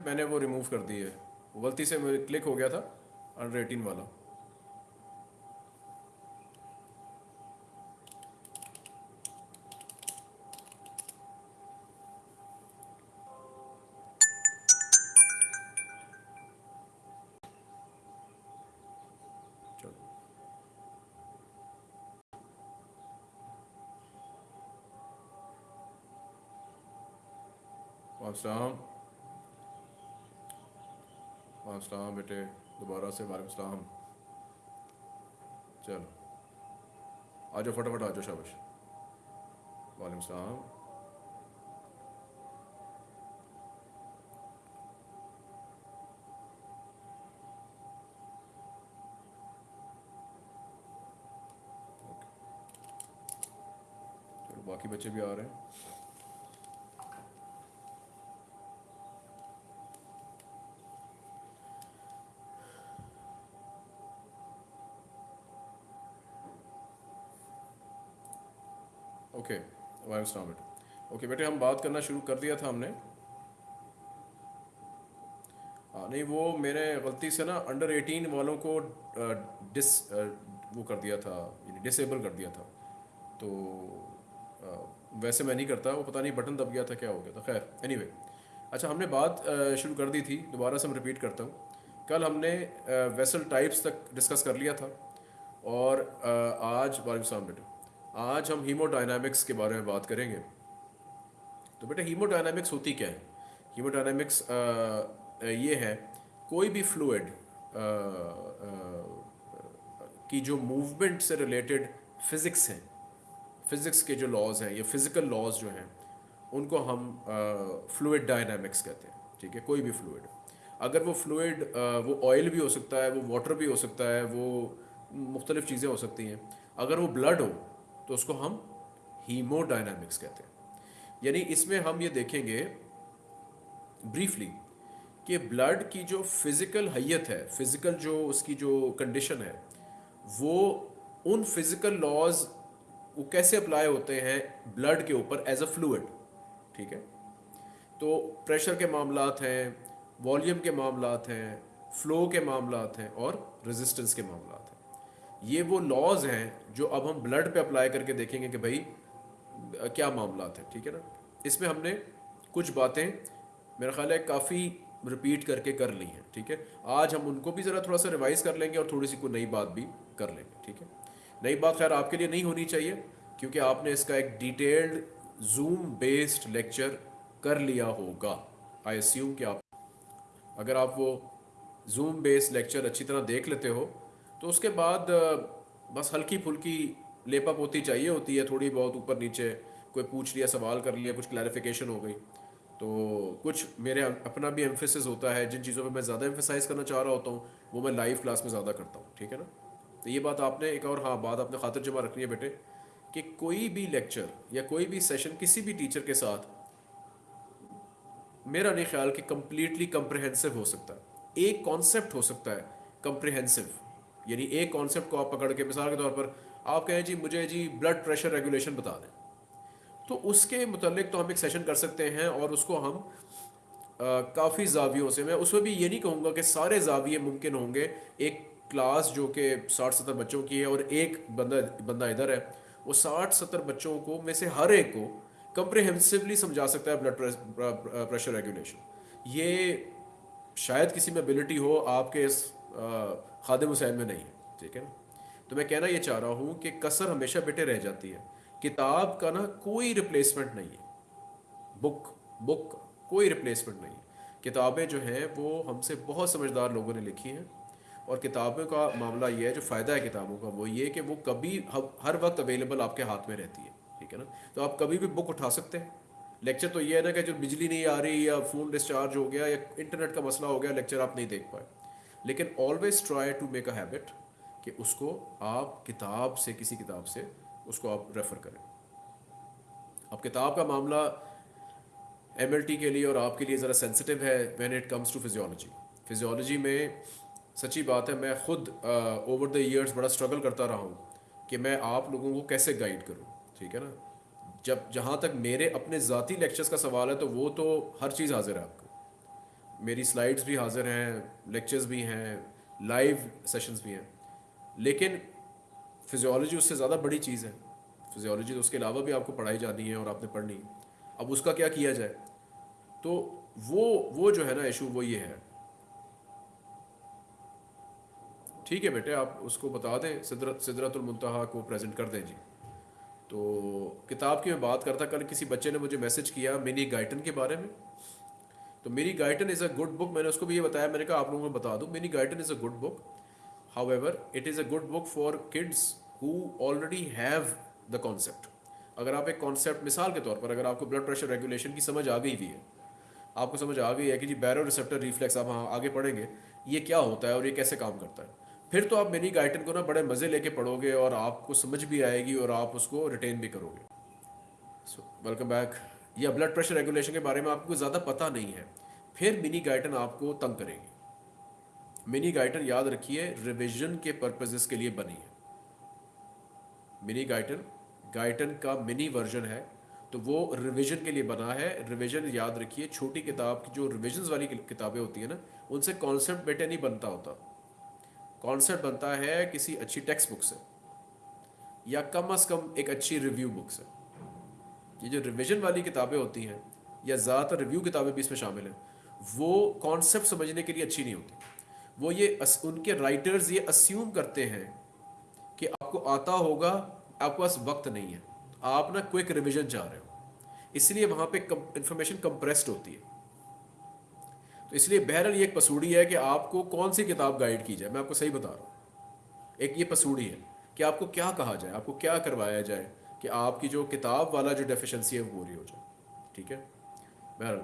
मैंने वो रिमूव कर दी है। गलती से मेरे क्लिक हो गया था अंडर एटीन वाला। चलो। वालेकुम बेटे, दोबारा से वालेकुम चलो। आ जाओ फटाफट आ जाओ शाबाश वालेकुम सलाम बाकी बच्चे भी आ रहे हैं। वालेकुम बेटे ओके बेटे हम बात करना शुरू कर दिया था हमने। हाँ नहीं वो मेरे गलती से ना अंडर एटीन वालों को डिस वो कर दिया था डिसेबल कर दिया था। तो अ, वैसे मैं नहीं करता वो पता नहीं बटन दब गया था क्या हो गया था। खैर एनी एनीवे अच्छा हमने बात शुरू कर दी थी दोबारा से मैं रिपीट करता हूँ। कल हमने वेसल टाइप्स तक डिस्कस कर लिया था और आज वालेकुम बेटे आज हम हीमोडायनामिक्स के बारे में बात करेंगे। तो बेटा हीमोडायनामिक्स होती क्या है? हीमोडायनामिक्स ये है, कोई भी फ्लूड की जो मूवमेंट से रिलेटेड फिज़िक्स हैं फिज़िक्स के जो लॉज हैं, या फ़िज़िकल लॉज जो हैं, उनको हम फ्लूड डायनामिक्स कहते हैं, ठीक है? कोई भी फ्लूइड अगर वो फ्लूड वो ऑयल भी हो सकता है, वो वाटर भी हो सकता है, वो मुख्तलिफ़ चीज़ें हो सकती हैं। अगर वो ब्लड हो तो उसको हम हीमोडायनामिक्स कहते हैं। यानी इसमें हम ये देखेंगे ब्रीफली कि ब्लड की जो फ़िज़िकल हैत है फ़िज़िकल जो उसकी जो कंडीशन है, वो उन फ़िज़िकल लॉज वो कैसे अप्लाई होते हैं ब्लड के ऊपर एज अ फ्लूड ठीक है? तो प्रेशर के मामला हैं वॉल्यूम के मामला हैं फ्लो के मामला हैं और रेजिस्टेंस के मामलात हैं। ये वो लॉज हैं जो अब हम ब्लड पे अप्लाई करके देखेंगे कि भाई क्या मामला हैं, ठीक है ना? इसमें हमने कुछ बातें, मेरा ख्याल है, काफ़ी रिपीट करके कर ली हैं, ठीक है? आज हम उनको भी ज़रा थोड़ा सा रिवाइज कर लेंगे और थोड़ी सी कोई नई बात भी कर लेंगे, ठीक है? नई बात खैर आपके लिए नहीं होनी चाहिए, क्योंकि आपने इसका एक डिटेल्ड जूम बेस्ड लेक्चर कर लिया होगा। आई अस्यूम कि आप, अगर आप वो जूम बेस्ड लेक्चर अच्छी तरह देख लेते हो तो उसके बाद बस हल्की फुल्की लेपा पोती चाहिए होती है थोड़ी बहुत ऊपर नीचे, कोई पूछ लिया, सवाल कर लिया, कुछ क्लैरिफिकेशन हो गई। तो कुछ मेरे अपना भी एम्फेसिस होता है, जिन चीज़ों पे मैं ज़्यादा एम्फेसाइज करना चाह रहा होता हूँ, वो मैं लाइव क्लास में ज़्यादा करता हूँ, ठीक है ना? तो ये बात आपने एक और हाँ बात आपने खातिर जमा रखनी है बेटे, कि कोई भी लेक्चर या कोई भी सेशन किसी भी टीचर के साथ, मेरा नहीं ख्याल कि कम्प्लीटली कंप्रहेंसिव हो सकता है। एक कॉन्सेप्ट हो सकता है कंप्रहेंसिव यानी एक कॉन्सेप्ट को आप पकड़ के, मिसाल के तौर पर आप कहें जी, मुझे जी ब्लड प्रेशर रेगुलेशन बता दें। तो उसके मुतलिक तो हम एक सेशन कर सकते हैं और उसको हम काफ़ी जावियों से, मैं उसमें भी ये नहीं कहूँगा कि सारे जाविये मुमकिन होंगे। एक क्लास जो कि साठ सत्तर बच्चों की है और एक बंदा बंदा इधर है, वो साठ सत्तर बच्चों को, में से हर एक को कंप्रहेंसिवली समझा सकता है ब्लड प्रेशर रेगुलेशन ये शायद किसी में एबिलिटी हो आपके इस खादिम हुसैन में नहीं है ठीक है ना? तो मैं कहना ये चाह रहा हूँ कि कसर हमेशा बेटे रह जाती है। किताब का ना कोई रिप्लेसमेंट नहीं है। बुक बुक कोई रिप्लेसमेंट नहीं है। किताबें जो हैं, वो हमसे बहुत समझदार लोगों ने लिखी हैं। और किताबों का मामला ये है, जो फ़ायदा है किताबों का, वो ये कि वो कभी हर वक्त अवेलेबल आपके हाथ में रहती है, ठीक है ना? तो आप कभी भी बुक उठा सकते हैं। लेक्चर तो ये है ना कि जो बिजली नहीं आ रही या फ़ोन डिस्चार्ज हो गया या इंटरनेट का मसला हो गया लेक्चर आप नहीं देख पाए। लेकिन always try to make a habit कि उसको आप किताब से, किसी किताब से उसको आप रेफ़र करें। अब किताब का मामला एमएलटी के लिए और आपके लिए ज़रा सेंसिटिव है when it comes to physiology physiology में सच्ची बात है, मैं खुद ओवर द ईयर्स बड़ा स्ट्रगल करता रहा हूँ कि मैं आप लोगों को कैसे गाइड करूँ, ठीक है ना? जब, जहाँ तक मेरे अपने ज़ाती लेक्चर्स का सवाल है तो वो तो हर चीज़ हाजिर है मेरी स्लाइड्स भी हाजिर हैं लेक्चर्स भी हैं लाइव सेशंस भी हैं। लेकिन फिजियोलॉजी उससे ज़्यादा बड़ी चीज़ है। फिजियोलॉजी तो उसके अलावा भी आपको पढ़ाई जानी है और आपने पढ़नी है। अब उसका क्या किया जाए? तो वो वो जो है ना इशू वो ये है। ठीक है बेटे, आप उसको बता दें सिदरत सिदरतुलमतहा को प्रेजेंट कर दें जी। तो किताब की मैं बात करता, कल किसी बच्चे ने मुझे मैसेज किया, मिनी गाइटन के बारे में। तो मेरी Guyton is a good book मैंने उसको भी ये बताया, मैंने कहा आप लोगों को बता दूँ, मेरी Guyton is a good book however it is a good book for kids who already have the concept अगर आप एक कॉन्सेप्ट मिसाल के तौर पर, अगर आपको ब्लड प्रेशर रेगुलेशन की समझ आ गई हुई है, आपको समझ आ गई है कि जी बैरो रिसेप्टर रिफ्लेक्स आप हाँ आगे पढ़ेंगे, ये क्या होता है और ये कैसे काम करता है? फिर तो आप मेरी गाइटन को ना बड़े मज़े लेके पढ़ोगे और आपको समझ भी आएगी और आप उसको रिटेन भी करोगे। सो वेलकम बैक या ब्लड प्रेशर रेगुलेशन के बारे में आपको ज़्यादा पता नहीं है, फिर मिनी गाइटन आपको तंग करेगी। मिनी गाइटन याद रखिए रिविजन के पर्पजेस के लिए बनी है। मिनी गाइटन गाइटन का मिनी वर्जन है तो वो रिवीजन के लिए बना है। रिवीजन याद रखिए, छोटी किताब की जो रिविजन वाली किताबें होती हैं ना, उनसे कॉन्सेप्ट बेटे नहीं बनता होता। कॉन्सेप्ट बनता है किसी अच्छी टेक्स्ट बुक से, या कम अज़ कम एक अच्छी रिव्यू बुक से। ये जो रिविजन वाली किताबें होती हैं, या ज़्यादातर रिव्यू किताबें भी इसमें शामिल हैं, वो कॉन्सेप्ट समझने के लिए अच्छी नहीं होती। वो ये उनके राइटर्स ये अस्यूम करते हैं कि आपको आता होगा, आपके पास वक्त नहीं है। आप ना क्विक रिविजन चाह रहे हो। इसलिए वहाँ पे इंफॉर्मेशन कंप्रेस्ड होती है। तो इसलिए बहरल ये एक पसूड़ी है कि आपको कौन सी किताब गाइड की जाए। मैं आपको सही बता रहा हूँ। एक ये पसूड़ी है कि आपको क्या कहा जाए, आपको क्या करवाया जाए कि आपकी जो किताब वाला जो डेफिशिएंसी है, वो पूरी हो जाए। ठीक है? बहरल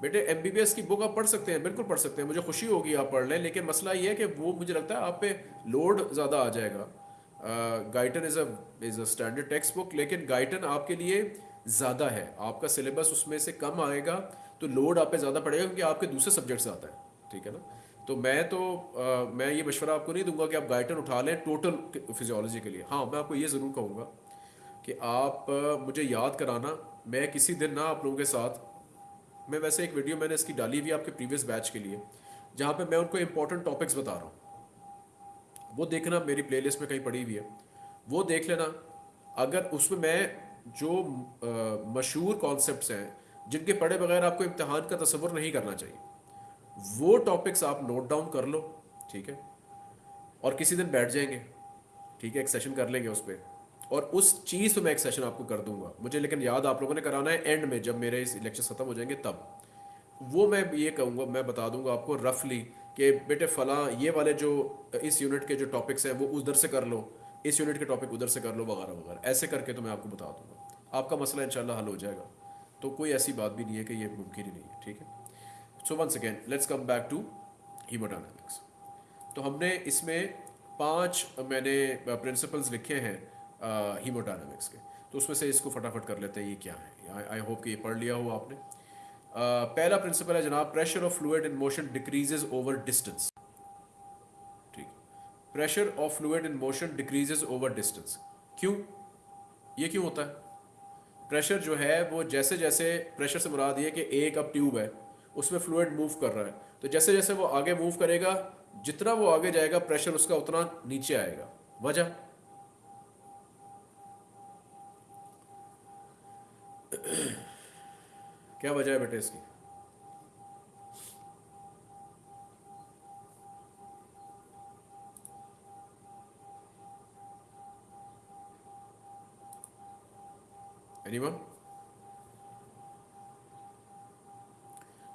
बेटे एमबीबीएस की बुक आप पढ़ सकते हैं, बिल्कुल पढ़ सकते हैं। मुझे खुशी होगी आप पढ़ लें, लेकिन मसला ये है कि वो मुझे लगता है आप पे लोड ज़्यादा आ जाएगा। Guyton is a is a standard text book लेकिन गाइटन आपके लिए ज़्यादा है। आपका सिलेबस उसमें से कम आएगा तो लोड आप पे ज़्यादा पड़ेगा, क्योंकि आपके दूसरे सब्जेक्ट्स आता है। ठीक है ना? तो मैं तो आ, मैं ये मशवरा आपको नहीं दूँगा कि आप गाइटन उठा लें टोटल फिजियोलॉजी के लिए। हाँ मैं आपको ये ज़रूर कहूँगा कि आप मुझे याद कराना मैं किसी दिन ना आप लोगों के साथ मैं वैसे एक वीडियो मैंने इसकी डाली हुई आपके प्रीवियस बैच के लिए जहाँ पे मैं उनको इंपॉर्टेंट टॉपिक्स बता रहा हूँ। वो देखना मेरी प्लेलिस्ट में कहीं पड़ी हुई है। वो देख लेना अगर उसमें मैं जो मशहूर कॉन्सेप्ट हैं जिनके पढ़े बगैर आपको इम्तहान का तस्वर नहीं करना चाहिए। वो टॉपिक्स आप नोट डाउन कर लो, ठीक है? और किसी दिन बैठ जाएँगे, ठीक है? एक सेशन कर लेंगे उस पर और उस चीज़ पे मैं एक सेशन आपको कर दूँगा। मुझे लेकिन याद आप लोगों ने कराना है एंड में, जब मेरे इस इलेक्शन ख़त्म हो जाएँगे तब। वो मैं ये कहूँगा, मैं बता दूँगा आपको रफली कि, बेटे फ़लाँ ये वाले जो, इस यूनिट के जो टॉपिक्स हैं, वो उधर से कर लो। इस यूनिट के टॉपिक उधर से कर लो, वगैरह वगैरह। ऐसे करके तो मैं आपको बता दूँगा। आपका मसला इंशाल्लाह हल हो जाएगा। तो कोई ऐसी बात भी नहीं है कि ये मुमकिन ही नहीं है, ठीक है? So one second let's come back to haemodynamics तो हमने इसमें पाँच मैंने प्रिंसिपल्स लिखे हैं हीमोडायनामिक्स के। तो उसमें से इसको फटाफट कर लेते हैं ये क्या है? आई होप कि ये पढ़ लिया हो आपने। uh, पहला प्रिंसिपल है जनाब pressure of fluid in motion decreases over distance ठीक। Pressure of fluid in motion decreases over distance क्यों? ये क्यों होता है? प्रेशर जो है वो जैसे जैसे प्रेशर से मुराद ये कि एक अब ट्यूब है। उसमें फ्लूड मूव कर रहा है। तो जैसे जैसे वो आगे मूव करेगा, जितना वो आगे जाएगा प्रेशर उसका उतना नीचे आएगा। वजह? क्या वजह है बेटे इसकी? एनीवन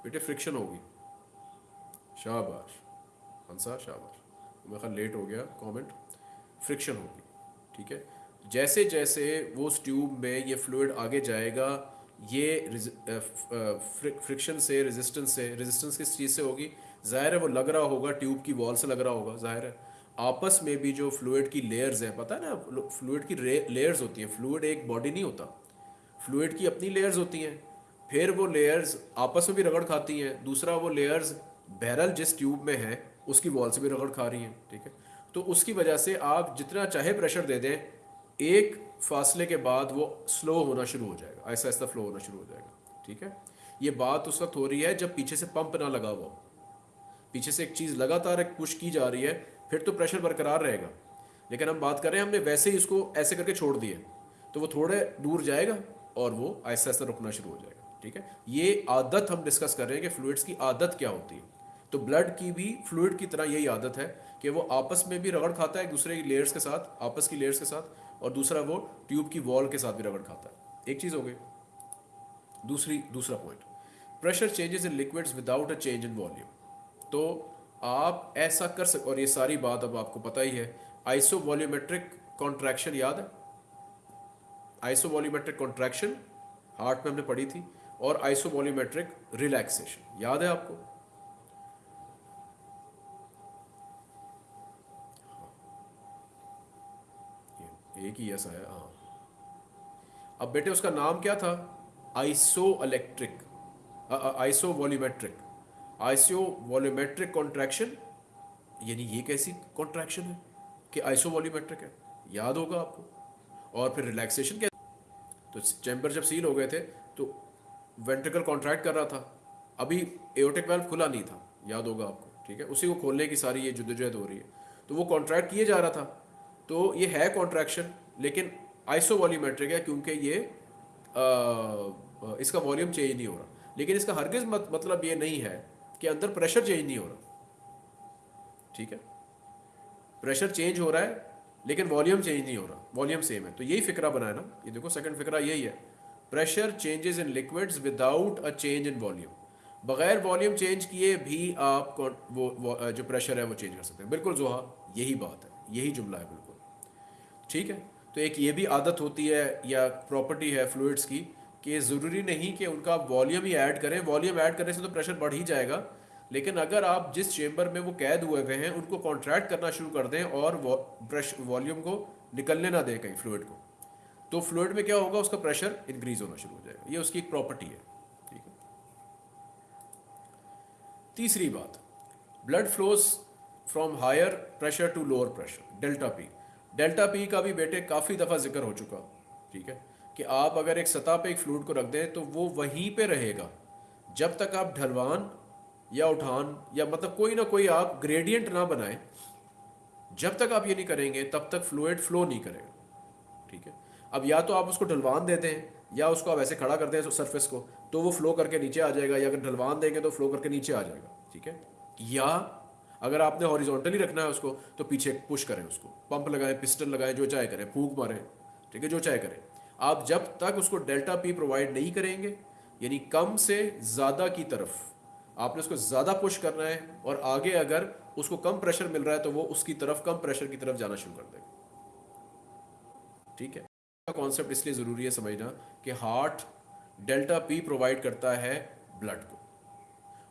बेटे फ्रिक्शन होगी। शाबाश। अंसार शाबाश। मेरा ख्याल लेट हो गया कमेंट फ्रिक्शन होगी, ठीक है? जैसे जैसे वो उस ट्यूब में ये फ्लूड आगे जाएगा, ये फ्रिक्शन से रेजिस्टेंस से रेजिस्टेंस किस चीज़ से होगी? ज़ाहिर है वो लग रहा होगा ट्यूब की वॉल से लग रहा होगा, ज़ाहिर है। आपस में भी जो फ्लूड की लेयर्स हैं, पता है ना फ्लूड की लेयर्स होती हैं। फ्लूड एक बॉडी नहीं होता। फ्लूड की अपनी लेयर्स होती हैं। फिर वो लेयर्स आपस में भी रगड़ खाती हैं, दूसरा वो लेयर्स बैरल जिस ट्यूब में है, उसकी वॉल से भी रगड़ खा रही हैं, ठीक है? तो उसकी वजह से आप जितना चाहे प्रेशर दे दें, एक फासले के बाद वो स्लो होना शुरू हो जाएगा, ऐसा ऐसा फ्लो होना शुरू हो जाएगा, ठीक है? ये बात उस वक्त हो रही है जब पीछे से पंप ना लगा हुआ पीछे से एक चीज़ लगातार एक पुश की जा रही है, फिर तो प्रेशर बरकरार रहेगा। लेकिन हम बात कर रहे हैं हमने वैसे ही इसको ऐसे करके छोड़ दिए तो वो थोड़े दूर जाएगा और वो ऐसा ऐसा रुकना शुरू हो जाएगा। ठीक है? ये आदत हम डिस्कस कर रहे हैं कि फ्लूड्स की आदत क्या होती है। तो ब्लड की भी फ्लूड की तरह यही आदत है कि वो आपस में भी रगड़ खाता है एक दूसरे की लेयर्स के साथ, आपस की लेयर्स के साथ, और दूसरा वो ट्यूब की वॉल के साथ भी रगड़ खाता है। एक चीज़ हो गई। दूसरी, दूसरा point pressure changes in liquids without a change in volume तो आप ऐसा कर सक, और ये सारी बात अब आपको पता ही है। आइसो वॉल्यूमेट्रिक कॉन्ट्रैक्शन याद है? आइसो वॉल्यूमेट्रिक कॉन्ट्रैक्शन हार्ट में हमने पढ़ी थी। और आइसो वॉल्यूमेट्रिक रिलैक्सेशन याद है आपको? एक ही ऐसा है हाँ। अब बेटे उसका नाम क्या था? Iso electric iso volumetric iso volumetric contraction यानी ये कैसी कॉन्ट्रैक्शन है कि आइसो वॉल्यूमेट्रिक है? याद होगा आपको? और फिर रिलैक्सेशन क्या तो चैम्बर जब सील हो गए थे तो वेंट्रिकल कॉन्ट्रैक्ट कर रहा था। अभी एओटिक वेल्व खुला नहीं था याद होगा आपको ठीक है? उसी को खोलने की सारी ये जुदोजहद हो रही है। तो वो कॉन्ट्रैक्ट किए जा रहा था। तो ये है कॉन्ट्रैक्शन लेकिन आइसो वॉल्यूमेट्रिक है क्योंकि ये आ, इसका वॉल्यूम चेंज नहीं हो रहा। लेकिन इसका हरगिज मत, मतलब ये नहीं है कि अंदर प्रेशर चेंज नहीं हो रहा ठीक है? प्रेशर चेंज हो रहा है लेकिन वॉल्यूम चेंज नहीं हो रहा वॉल्यूम सेम है। तो यही फिक्रा बनाया ना ये देखो सेकंड फिक्रा यही है। Pressure changes in liquids without a change in volume बगैर वॉल्यूम चेंज किए भी आप वो, वो जो प्रेशर है वो चेंज कर सकते हैं। बिल्कुल जोहा यही बात है यही जुमला है बिल्कुल। ठीक है? तो एक ये भी आदत होती है या प्रॉपर्टी है फ्लूड्स की कि ज़रूरी नहीं कि उनका आप वॉल्यूम ही ऐड करें। वॉल्यूम ऐड करने से तो प्रेशर बढ़ ही जाएगा। लेकिन अगर आप जिस चेम्बर में वो कैद हुए हुए हैं उनको कॉन्ट्रैक्ट करना शुरू कर दें और वॉल्यूम को निकलने ना दें कहीं फ्लूड को। तो फ्लूड में क्या होगा, उसका प्रेशर इंक्रीज होना शुरू हो जाएगा। ये उसकी एक प्रॉपर्टी है, ठीक है? तीसरी बात blood flows from higher pressure to lower pressure delta P delta P का भी बेटे काफ़ी दफ़ा ज़िक्र हो चुका, ठीक है? कि आप अगर एक सतह पे एक फ्लूड को रख दें तो वो वहीं पे रहेगा। जब तक आप ढलवान या उठान या मतलब कोई ना कोई आप ग्रेडियंट ना बनाए, जब तक आप ये नहीं करेंगे, तब तक फ्लूड फ्लो नहीं करेगा, ठीक है? अब या तो आप उसको ढलवान देते हैं, या उसको आप ऐसे खड़ा करते हैं सरफेस को तो वो फ्लो करके नीचे आ जाएगा, या अगर ढलवान देंगे तो फ्लो करके नीचे आ जाएगा, ठीक है? या अगर आपने हॉरिजॉन्टली रखना है उसको तो पीछे पुश करें उसको पंप लगाएँ पिस्टन लगाएँ, जो चाहे करें, फूक मारें, ठीक है? जो चाहे करें। आप जब तक उसको डेल्टा पी प्रोवाइड नहीं करेंगे, यानी कम से ज़्यादा की तरफ़, आपने उसको ज़्यादा पुश करना है, और आगे अगर उसको कम प्रेशर मिल रहा है तो वो उसकी तरफ़, कम प्रेशर की तरफ़ जाना शुरू कर देगा, ठीक है? कॉन्सेप्ट इसलिए ज़रूरी है समझना कि हार्ट डेल्टा पी प्रोवाइड करता है ब्लड को।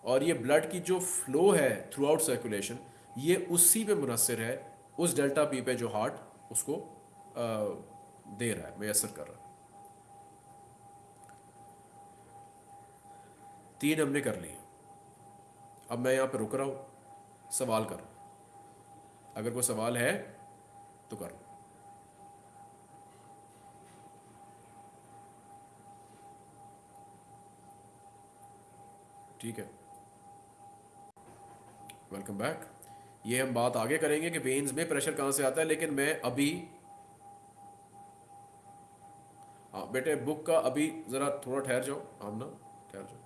और ये ब्लड की जो फ्लो है थ्रू आउट सर्कुलेशन ये उसी पे मुनसर है उस डेल्टा पी पे जो हार्ट उसको आ, दे रहा है मैसर कर रहा है। तीन हमने कर लिए। अब मैं यहाँ पे रुक रहा हूँ सवाल कर अगर कोई सवाल है तो कर ठीक है। वेलकम बैक ये हम बात आगे करेंगे कि वेन्स में प्रेशर कहाँ से आता है, लेकिन मैं अभी हाँ बेटे बुक का अभी ज़रा थोड़ा ठहर जाओ। हम ना, ठहर जाओ।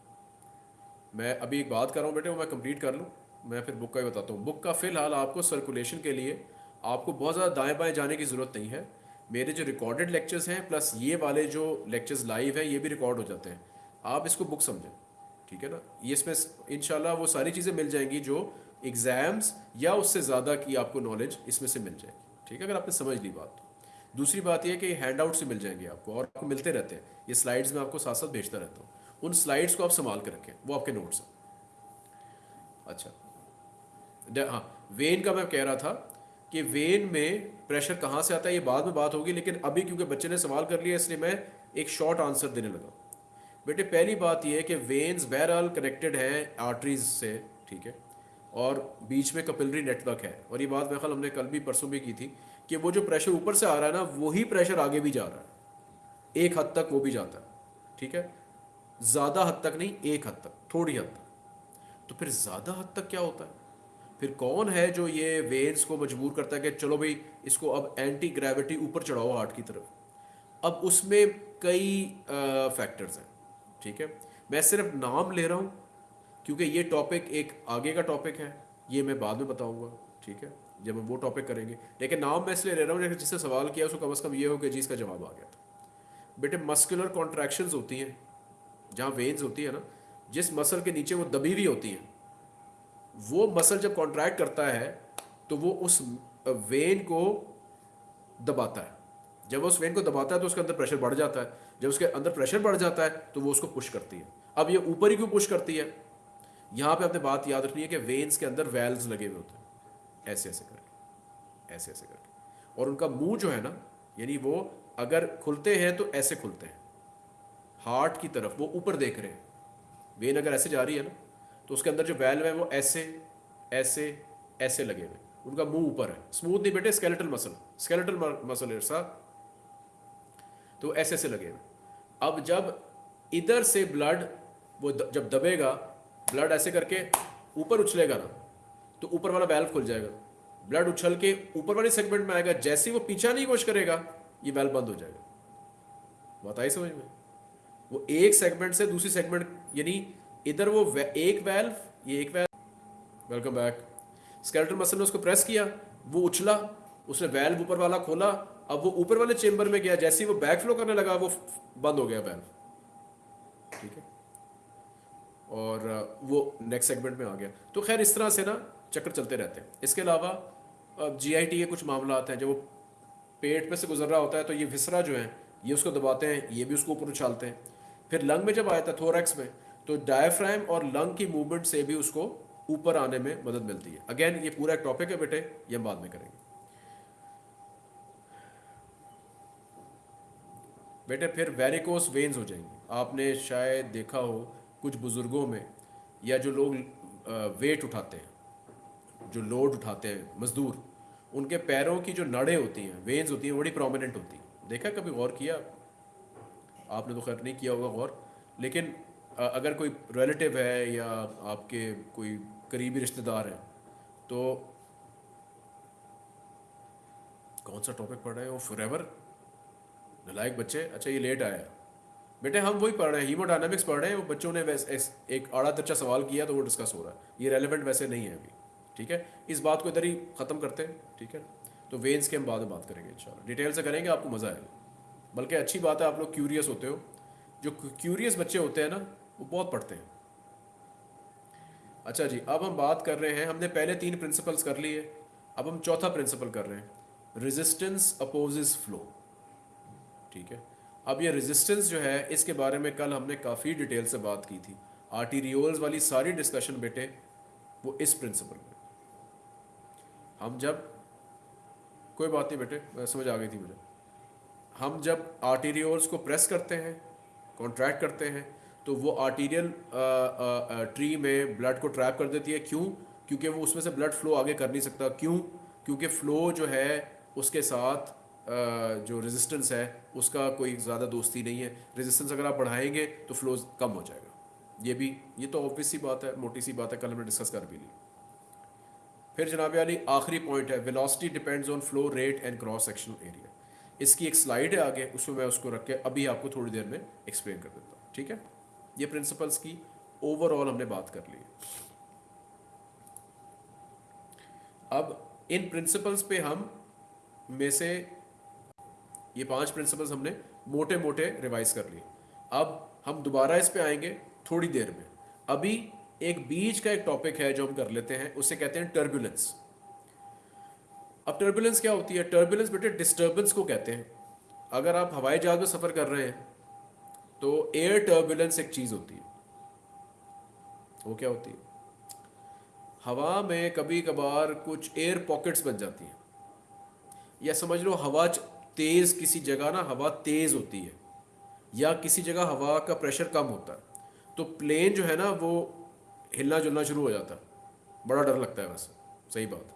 मैं अभी एक बात कर रहा हूँ बेटे, वो मैं कंप्लीट कर लूँ। मैं फिर बुक का ही बताता हूँ। बुक का फ़िलहाल आपको सर्कुलेशन के लिए आपको बहुत ज़्यादा दाएँ बाएँ जाने की ज़रूरत नहीं है। मेरे जो रिकॉर्डेड लेक्चर्स हैं प्लस ये वाले जो लेक्चर्स लाइव हैं, ये भी रिकॉर्ड हो जाते हैं। आप इसको बुक समझें। ठीक है ना? ये इसमें इन वो सारी चीज़ें मिल जाएँगी जो एग्ज़ाम्स या उससे ज़्यादा की आपको नॉलेज इसमें से मिल जाएगी। ठीक है? अगर आपने समझ ली बात। तो दूसरी बात यह कि हैंड आउट से मिल जाएँगे आपको और आपको मिलते रहते हैं। ये स्लाइड्स में आपको साथ साथ भेजता रहता हूँ। उन स्लाइड्स को आप संभाल कर रखें, वो आपके नोट्स हैं। अच्छा। हाँ वेन का मैं कह रहा था कि वेन में प्रेशर कहाँ से आता है, ये बाद में बात होगी, लेकिन अभी क्योंकि बच्चे ने सवाल कर लिया, इसलिए मैं एक शॉर्ट आंसर देने लगा बेटे, पहली बात यह है कि वेन्स बहरहाल कनेक्टेड है आर्टरीज से, ठीक है? और बीच में कपिलरी नेटवर्क है। और ये बात ख्याल हमने कल भी परसों भी की थी कि वो जो प्रेशर ऊपर से आ रहा है ना, वही प्रेशर आगे भी जा रहा है। एक हद तक वो भी जाता है, ठीक है? ज़्यादा हद तक नहीं, एक हद तक, थोड़ी हद तक। तो फिर ज़्यादा हद तक क्या होता है? फिर कौन है जो ये वेन्स को मजबूर करता है कि चलो भाई, इसको अब एंटी ग्रेविटी ऊपर चढ़ाओ हार्ट की तरफ़? अब उसमें कई फैक्टर्स हैं। ठीक है? मैं सिर्फ़ नाम ले रहा हूँ, क्योंकि ये टॉपिक एक आगे का टॉपिक है, ये मैं बाद में बताऊँगा, ठीक है? जब हम वो टॉपिक करेंगे। लेकिन नाम मैं इसलिए ले रहा हूँ जिससे सवाल किया, उसको कम अज़ कम ये हो कि जी इसका जवाब आ गया। था बेटे मस्कुलर कॉन्ट्रैक्शंस होती हैं, जहाँ वेन्स होती है ना, जिस मसल के नीचे वो दबी हुई होती हैं, वो मसल जब कॉन्ट्रैक्ट करता है तो वो उस वेन को दबाता है। जब वो उस वेन को दबाता है तो उसके अंदर प्रेशर बढ़ जाता है। जब उसके अंदर प्रेशर बढ़ जाता है तो वो उसको पुश करती है। अब ये ऊपर ही क्यों पुश करती है? यहाँ पे आपने बात याद रखनी है कि वेन्स के अंदर वेल्स लगे हुए होते हैं। ऐसे ऐसे करके। ऐसे ऐसे करके। और उनका मुँह जो है ना, यानी वो अगर खुलते हैं तो ऐसे खुलते हैं। हार्ट की तरफ़, वो ऊपर देख रहे हैं। वेन अगर ऐसे जा रही है ना तो उसके अंदर जो वेल्व है वो ऐसे ऐसे ऐसे लगे हुए उनका मुँह ऊपर है। स्मूथ नहीं बेटे स्केलेटल मसल स्केलेटल मसल तो ऐसे ऐसे लगे हुए अब जब इधर से ब्लड वो द, जब दबेगा ब्लड ऐसे करके ऊपर उछलेगा ना तो ऊपर वाला वेल्व खुल जाएगा। ब्लड उछल के ऊपर वाले सेगमेंट में आएगा जैसे वो पीछा नहीं कोशिश करेगा ये वेल्व बंद हो जाएगा। बताइए समझ में? वो एक सेगमेंट से दूसरी सेगमेंट यानी इधर वो एक वेल्व ये एक valve welcome back skeletal muscle ने उसको प्रेस किया वो उछला उसने वेल्व ऊपर वाला खोला अब वो ऊपर वाले चेंबर में गया, जैसे ही वो बैक फ्लो करने लगा, वो बंद हो गया वेल्व ठीक है? और वो नेक्स्ट सेगमेंट में आ गया। तो खैर, इस तरह से ना चक्कर चलते रहते हैं। इसके अलावा जी आई टी के कुछ मामला आते हैं, जब वो पेट पे से गुजर रहा होता है तो ये विसरा जो है, ये उसको दबाते हैं, ये भी उसको ऊपर उछालते हैं। फिर लंग में जब आया था थोरैक्स में तो डायफ्राम और लंग की मूवमेंट से भी उसको ऊपर आने में मदद मिलती है। अगेन ये पूरा एक टॉपिक है बेटे, ये हम बाद में करेंगे। बेटे, फिर वेरिकोस वेन्स हो जाएँगे। आपने शायद देखा हो, कुछ बुज़ुर्गों में, या जो लोग वेट उठाते हैं, जो लोड उठाते हैं, मज़दूर, उनके पैरों की जो नड़ें होती हैं वेन्स होती हैं बड़ी प्रोमिनेंट होती हैं। देखा कभी गौर किया? आपने तो खैर नहीं किया होगा गौर। लेकिन अगर कोई रिलेटिव है, या आपके कोई करीबी रिश्तेदार हैं तो कौन सा टॉपिक पढ़ रहे हैं? वो फॉरएवर नलायक बच्चे अच्छा ये लेट आया। बेटे, हम वही पढ़ रहे हैं हीमोडायनामिक्स पढ़ रहे हैं, वो बच्चों ने वैसे एक आड़ा तच्चा सवाल किया तो वो डिस्कस हो रहा है। ये रेलिवेंट वैसे नहीं है अभी, ठीक है? इस बात को इधर ही ख़त्म करते हैं, ठीक है? तो वेन्स के हम बाद में बात करेंगे इंशाल्लाह डिटेल से करेंगे, आपको मज़ा आएगा। बल्कि अच्छी बात है, आप लोग क्यूरियस होते हो। जो क्यूरियस बच्चे होते हैं ना, वो बहुत पढ़ते हैं। अच्छा जी, अब हम बात कर रहे हैं, हमने पहले तीन प्रिंसिपल्स कर लिए, अब हम चौथा प्रिंसिपल कर रहे हैं। रेजिस्टेंस अपोजिस फ्लो ठीक है। अब ये रेजिस्टेंस जो है, इसके बारे में कल हमने काफ़ी डिटेल से बात की थी। आर्टीरियोल्स वाली सारी डिस्कशन बेटे, वो इस प्रिंसिपल में। हम जब, कोई बात नहीं बेटे समझ आ गई थी मुझे। हम जब आर्टीरियोल्स को प्रेस करते हैं कॉन्ट्रैक्ट करते हैं तो वो आर्टीरियल ट्री में ब्लड को ट्रैप कर देती है। क्यों? क्योंकि वो उसमें से ब्लड फ्लो आगे कर नहीं सकता। क्यों? क्योंकि फ्लो जो है, उसके साथ जो रेजिस्टेंस है, उसका कोई ज़्यादा दोस्ती नहीं है। रेजिस्टेंस अगर आप बढ़ाएँगे तो फ्लो कम हो जाएगा। ये भी, ये तो ऑब्वियस सी बात है, मोटी सी बात है, कल हमने डिस्कस कर भी ली। फिर जनाब अली आखिरी पॉइंट है velocity depends on flow rate and cross sectional area इसकी एक स्लाइड है आगे, उसमें मैं उसको रख के अभी आपको थोड़ी देर में एक्सप्लेन कर देता हूँ, ठीक है? ये प्रिंसिपल्स की ओवरऑल हमने बात कर ली अब इन प्रिंसिपल्स पे हम में से ये पाँच प्रिंसिपल्स हमने मोटे मोटे रिवाइज कर लिए। अब हम दोबारा इस पे आएँगे थोड़ी देर में। अभी एक बीच का एक टॉपिक है जो हम कर लेते हैं, उसे कहते हैं टर्बुलेंस अब टर्बुलेंस क्या होती है? टर्बुलेंस बेटे डिस्टर्बेंस को कहते हैं। अगर आप हवाई जहाज़ में सफ़र कर रहे हैं तो एयर टर्बुलेंस एक चीज़ होती है। वो क्या होती है? हवा में कभी कभार कुछ एयर पॉकेट्स बन जाती हैं। या समझ लो हवा तेज़ किसी जगह ना हवा तेज़ होती है, या किसी जगह हवा का प्रेशर कम होता है तो प्लेन जो है ना वो हिलना जुलना शुरू हो जाता है। बड़ा डर लगता है वैसे। सही बात।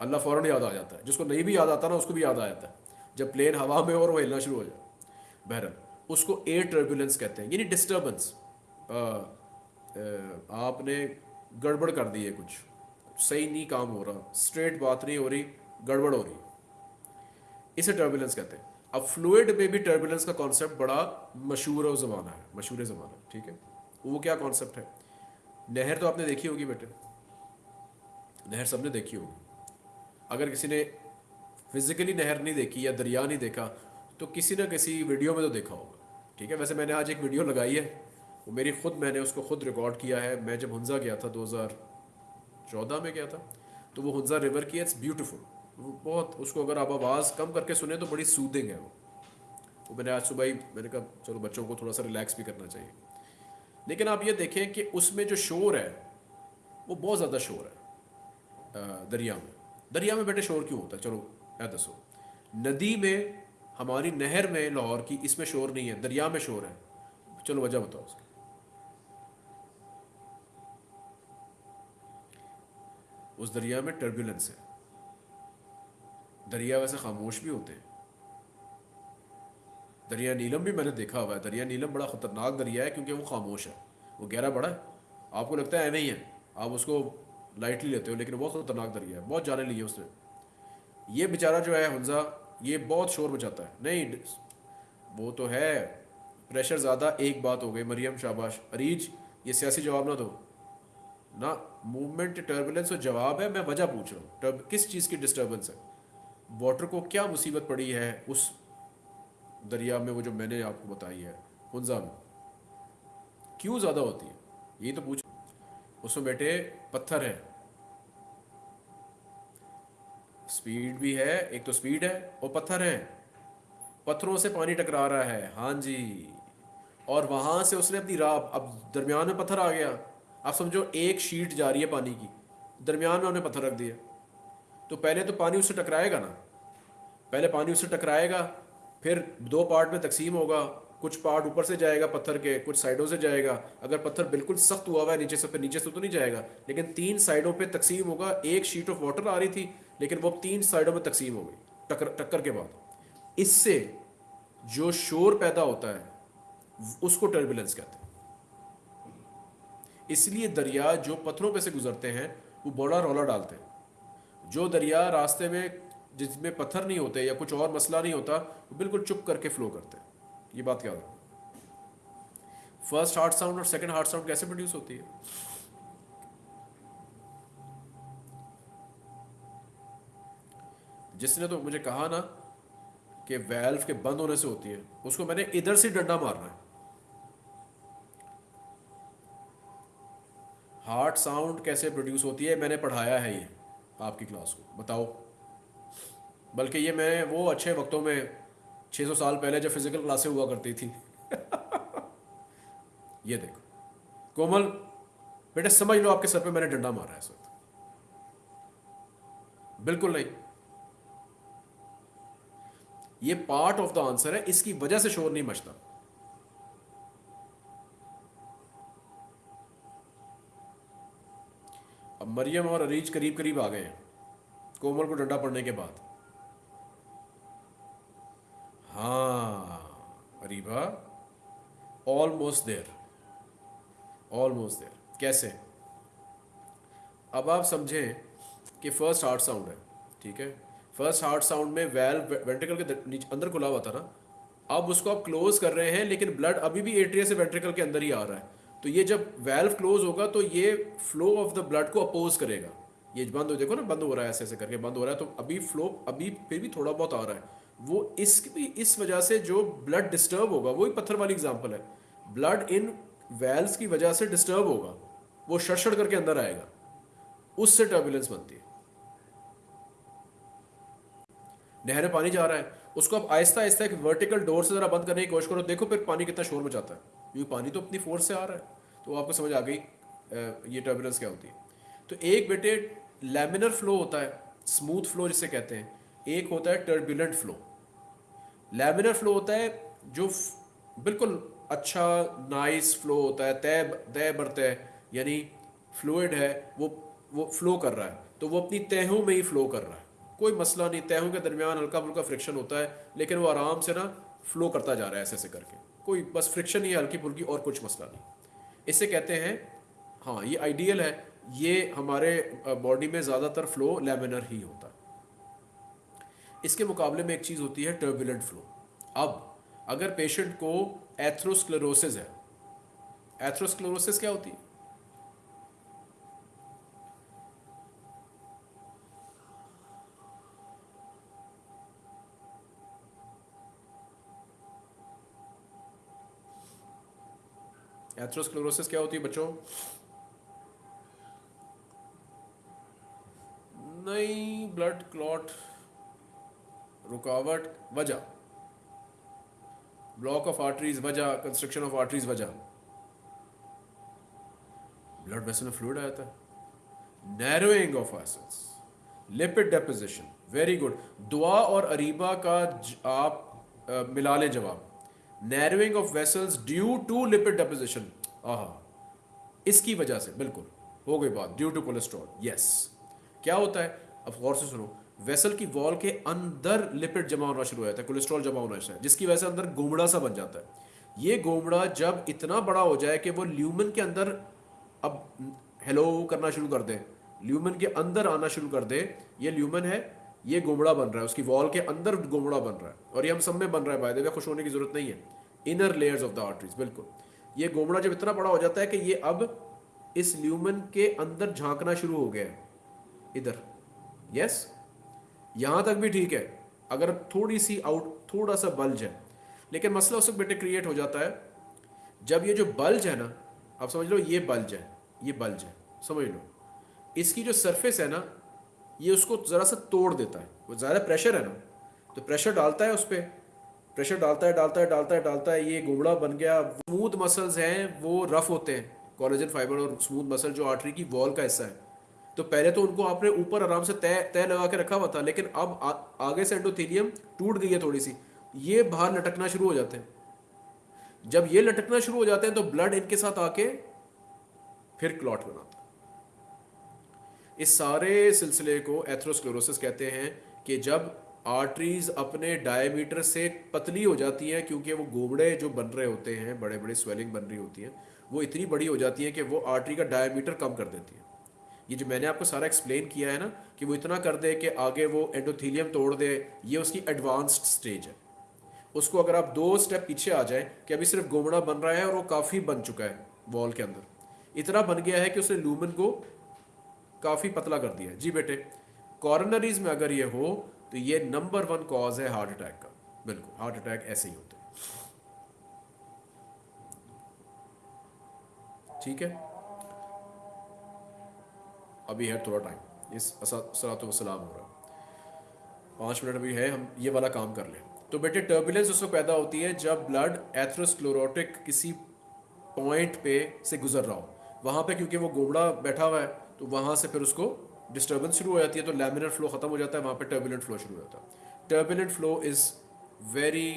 अल्लाह फ़ौरन याद आ जाता है। जिसको नहीं भी याद आता ना, उसको भी याद आ जाता है। जब प्लेन हवा में और वो हिलना शुरू हो जाए। बहरहाल, उसको एयर टर्बुलेंस कहते हैं, यानी डिस्टर्बेंस आपने गड़बड़ कर दी है कुछ। सही नहीं काम हो रहा। स्ट्रेट बात नहीं हो रही, गड़बड़ हो रही इसे टर्बुलेंस कहते हैं। अब फ्लूइड में भी टर्बुलेंस का कॉन्सेप्ट बड़ा मशहूर ज़माना है, मशहूर ज़माना ठीक है? वो क्या कॉन्सेप्ट है? नहर तो आपने देखी होगी बेटे। नहर सबने देखी होगी। अगर किसी ने फिजिकली नहर नहीं देखी या दरिया नहीं देखा तो किसी ना किसी वीडियो में तो देखा होगा, ठीक है? वैसे मैंने आज एक वीडियो लगाई है। वो मेरी खुद मैंने उसको खुद रिकॉर्ड किया है। मैं जब हंजा गया था 2014 में गया था तो वो हंजा रिवर की इट्स ब्यूटीफुल वो बहुत उसको अगर आप आवाज़ कम करके सुने तो बड़ी सूदिंग है वो। वो मैंने आज सुबह ही मैंने कहा, चलो बच्चों को थोड़ा सा रिलैक्स भी करना चाहिए। लेकिन आप ये देखें कि उसमें जो शोर है, वो बहुत ज़्यादा शोर है दरिया में। दरिया में बेटे शोर क्यों होता है? चलो या दसो। नदी में, हमारी नहर में लाहौर की इसमें शोर नहीं है, दरिया में शोर है। चलो, वजह बताओ उसकी। उस दरिया में टर्बुलेंस है। दरिया वैसे खामोश भी होते हैं। दरिया नीलम भी मैंने देखा हुआ है। दरिया नीलम बड़ा ख़तरनाक दरिया है क्योंकि वो खामोश है। वो गहरा बड़ा है। आपको लगता है नहीं है। आप उसको लाइटली लेते हो, लेकिन बहुत ख़तरनाक दरिया है। बहुत जाने लिए उसने। ये बेचारा जो है हंजा, ये बहुत शोर मचाता है। नहीं, वो तो है। प्रेशर ज़्यादा, एक बात हो गई, मरियम शाबाश। अरीज, ये सियासी जवाब ना दो। ना मूवमेंट टर्बुलेंस और जवाब है, मैं वजह पूछ रहा हूँ। किस चीज़ की डिस्टर्बेंस है? वाटर को क्या मुसीबत पड़ी है उस दरिया में वो जो मैंने आपको बताई है हंजा में? क्यों ज़्यादा होती है? ये तो पूछ। उसमें बेटे पत्थर है। स्पीड भी है, एक तो स्पीड है और पत्थर है। पत्थरों से पानी टकरा रहा है। हाँ जी। और वहाँ से उसने अपनी राह, अब दरमियान में पत्थर आ गया। आप समझो, एक शीट जा रही है पानी की। दरमियान में उन्हें पत्थर रख दिया तो पहले तो पानी उससे टकराएगा ना। पहले पानी उससे टकराएगा, फिर दो पार्ट में तकसीम होगा, कुछ पार्ट ऊपर से जाएगा पत्थर के, कुछ साइडों से जाएगा। अगर पत्थर बिल्कुल सख्त हुआ हुआ है, नीचे से फिर नीचे से तो नहीं जाएगा। लेकिन तीन साइडों पे तकसीम होगा, एक शीट ऑफ़ वाटर आ रही थी, लेकिन वो तीन साइडों में तकसीम हो गई टक्कर टक्कर के बाद। इससे जो शोर पैदा होता है, उसको टर्बुलेंस कहते हैं। इसलिए दरिया जो पत्थरों पे से गुजरते हैं, वो बड़ा रौला डालते हैं। जो दरिया रास्ते में जिसमें पत्थर नहीं होते या कुछ और मसला नहीं होता, वो बिल्कुल चुप करके फ्लो करते हैं। ये बात क्या है फ़र्स्ट हार्ट साउंड और सेकंड हार्ट साउंड कैसे प्रोड्यूस होती है? जिसने तो मुझे कहा ना कि वेल्व के बंद होने से होती है, उसको मैंने इधर से डंडा मारना है। हार्ट साउंड कैसे प्रोड्यूस होती है? मैंने पढ़ाया है ये। आपकी क्लास को। बताओ। बल्कि ये मैं वो अच्छे वक्तों में 600 साल पहले जब फ़िज़िकल क्लासें हुआ करती थी। ये देखो। कोमल, बेटे समझ लो आपके सर पे मैंने डंडा मारा है इस वक्त। बिल्कुल नहीं। ये पार्ट ऑफ़ द आंसर है, इसकी वजह से शोर नहीं मचता। मरियम और अरीज करीब करीब आ गए। कोमल को डंडा पड़ने के बाद। हाँ Areeba almost there almost there कैसे? अब आप समझें कि फ़र्स्ट हार्ट साउंड है, ठीक है? फ़र्स्ट हार्ट साउंड में वेल्व वेंट्रिकल के नीचे अंदर खुला हुआ था ना? अब उसको आप क्लोज कर रहे हैं, लेकिन ब्लड अभी भी एट्रिया से वेंट्रिकल के अंदर ही आ रहा है। तो ये जब वेल्व क्लोज होगा तो ये फ्लो ऑफ़ द ब्लड को अपोज करेगा। ये बंद हो, देखो ना, बंद हो रहा है ऐसे ऐसे करके बंद हो रहा है तो अभी फ्लो अभी फिर भी थोड़ा बहुत आ रहा है। वो इस इस वजह से जो ब्लड डिस्टर्ब होगा वही पत्थर वाली एग्ज़ाम्पल है। ब्लड इन वेल्स की वजह से डिस्टर्ब होगा। वो शड़ करके अंदर आएगा। उससे टर्बुलेंस बनती है। नहर में पानी जा रहा है। उसको आप आहिस्ता आहिस्ता एक वर्टिकल डोर से ज़रा बंद करने की कोशिश करो। देखो फिर पानी कितना शोर मचाता है। क्योंकि पानी तो अपनी फोर्स से आ रहा है। तो आपको समझ आ गई ये टर्बुलेंस क्या होती है। तो एक बेटे लेमिनर फ्लो होता है स्मूथ फ्लो जिसे कहते हैं। एक होता है टर्बुलेंट फ्लो लेमिनर फ्लो होता है जो बिल्कुल अच्छा नाइस फ्लो होता है, तय तय बरतय यानी फ्लूड है, वो वो फ्लो कर रहा है। तो वो अपनी तहों में ही फ्लो कर रहा है। कोई मसला नहीं, तहों के दरमियान हल्का फुल्का फ्रिक्शन होता है, लेकिन वो आराम से ना फ्लो करता जा रहा है ऐसे ऐसे करके। कोई बस फ्रिक्शन ही हल्की फुल्की और कुछ मसला नहीं। इसे कहते हैं हाँ ये आइडियल है, ये हमारे बॉडी में ज़्यादातर फ्लो लेमिनर ही होता है। इसके मुकाबले में एक चीज़ होती है टर्बुलेंट फ्लो अब, अगर पेशेंट को एथ्रोस्क्लेरोसिस है एथ्रोस्क्लेरोसिस क्या होती है? एथ्रोस्क्लेरोसिस क्या होती है बच्चों? नहीं ब्लड क्लॉट रुकावट वजह। ब्लॉक ऑफ़ आर्टरीज वजह। कंस्ट्रक्शन ऑफ़ आर्टरीज वजह। ब्लड वेसल में फ्लूड आया था narrowing of acids lipid deposition very good Dua और अरीबा का आप आ, मिला लें जवाब। Narrowing of vessels due to lipid deposition आहा इसकी वजह से, बिल्कुल, हो गई बात ड्यू टू कोलेस्ट्रॉल यस क्या होता है? अब गौर से सुनो वेसल की वॉल के अंदर लिपिड जमा होना शुरू हो जाता है कोलेस्ट्रॉल जमा होना शुरू है जिसकी वजह से अंदर गोमड़ा सा बन जाता है। ये गोमड़ा जब इतना बड़ा हो जाए कि वो ल्यूमन के अंदर अब हेलो करना शुरू कर दे ल्यूमन के अंदर आना शुरू कर दे, ये ल्यूमन है ये गोमड़ा बन रहा है, उसकी वॉल के अंदर गोमड़ा बन रहा है। और ये हम सब में बन रहा है बाय खुश होने की ज़रूरत नहीं है। Inner layers of the arteries बिल्कुल। ये गोमड़ा जब इतना बड़ा हो जाता है कि ये अब इस ल्यूमन के अंदर झांकना शुरू हो गया है। इधर। यस यहाँ तक भी ठीक है। अगर थोड़ी सी आउट थोड़ा सा बल्ज है। लेकिन मसला उस वक्त बेटे क्रिएट हो जाता है। जब ये जो बल्ज है ना, आप समझ लो ये बल्ज है, ये बल्ज है, समझ लो। इसकी जो सरफेस है ना ये उसको ज़रा सा तोड़ देता है। वो ज़्यादा प्रेशर है ना। तो प्रेशर डालता है उस पर प्रेशर डालता है डालता है डालता है डालता है। ये गुमड़ा बन गया। स्मूथ मसल्स हैं वो रफ होते हैं। कॉलेजन फाइबर और स्मूथ मसल जो आर्टरी की वॉल का हिस्सा है। तो पहले तो उनको आपने ऊपर आराम से तय तय लगा के रखा हुआ था लेकिन अब आ, आगे से एंडोथीलियम टूट गई है थोड़ी सी। ये बाहर लटकना शुरू हो जाते हैं। जब ये लटकना शुरू हो जाते हैं तो ब्लड इनके साथ आके फिर क्लॉट बनाता इस सारे सिलसिले को एथ्रोस्क्लोरोसिस कहते हैं कि जब आर्टरीज अपने डायमीटर से पतली हो जाती हैं, क्योंकि वो गोबड़े जो बन रहे होते हैं बड़े बड़े स्वेलिंग बन रही होती हैं, वो इतनी बड़ी हो जाती है कि वो आर्टरी का डायमीटर कम कर देती है। ये जो मैंने आपको सारा एक्सप्लेन किया है ना, कि वो इतना कर दे कि आगे वो एंडोथीलियम तोड़ दे, ये उसकी एडवांस्ड स्टेज है। उसको अगर आप दो स्टेप पीछे आ जाए, कि अभी सिर्फ़ गोमड़ा बन रहा है और वो काफ़ी बन चुका है वॉल के अंदर। इतना बन गया है कि उसने लूमन को काफ़ी पतला कर दिया जी बेटे कॉर्नरीज में अगर ये हो तो ये नंबर वन कॉज है हार्ट अटैक का। बिल्कुल हार्ट अटैक ऐसे ही होते ठीक है? अभी है थोड़ा टाइम इस सलात वसलाम हो रहा पाँच मिनट अभी है, हम ये वाला काम कर लें। तो बेटे टर्बुलेंस उसको पैदा होती है जब ब्लड एथ्रोस्क्लोरोटिक किसी पॉइंट पे से गुजर रहा हो। वहाँ पे क्योंकि वो गोबड़ा बैठा हुआ है तो वहाँ से फिर उसको डिस्टर्बेंस शुरू हो जाती है तो लैमिनर फ्लो ख़त्म हो जाता है, वहाँ पर टर्बुलेंट फ्लो शुरू हो जाता है। Turbulent flow is very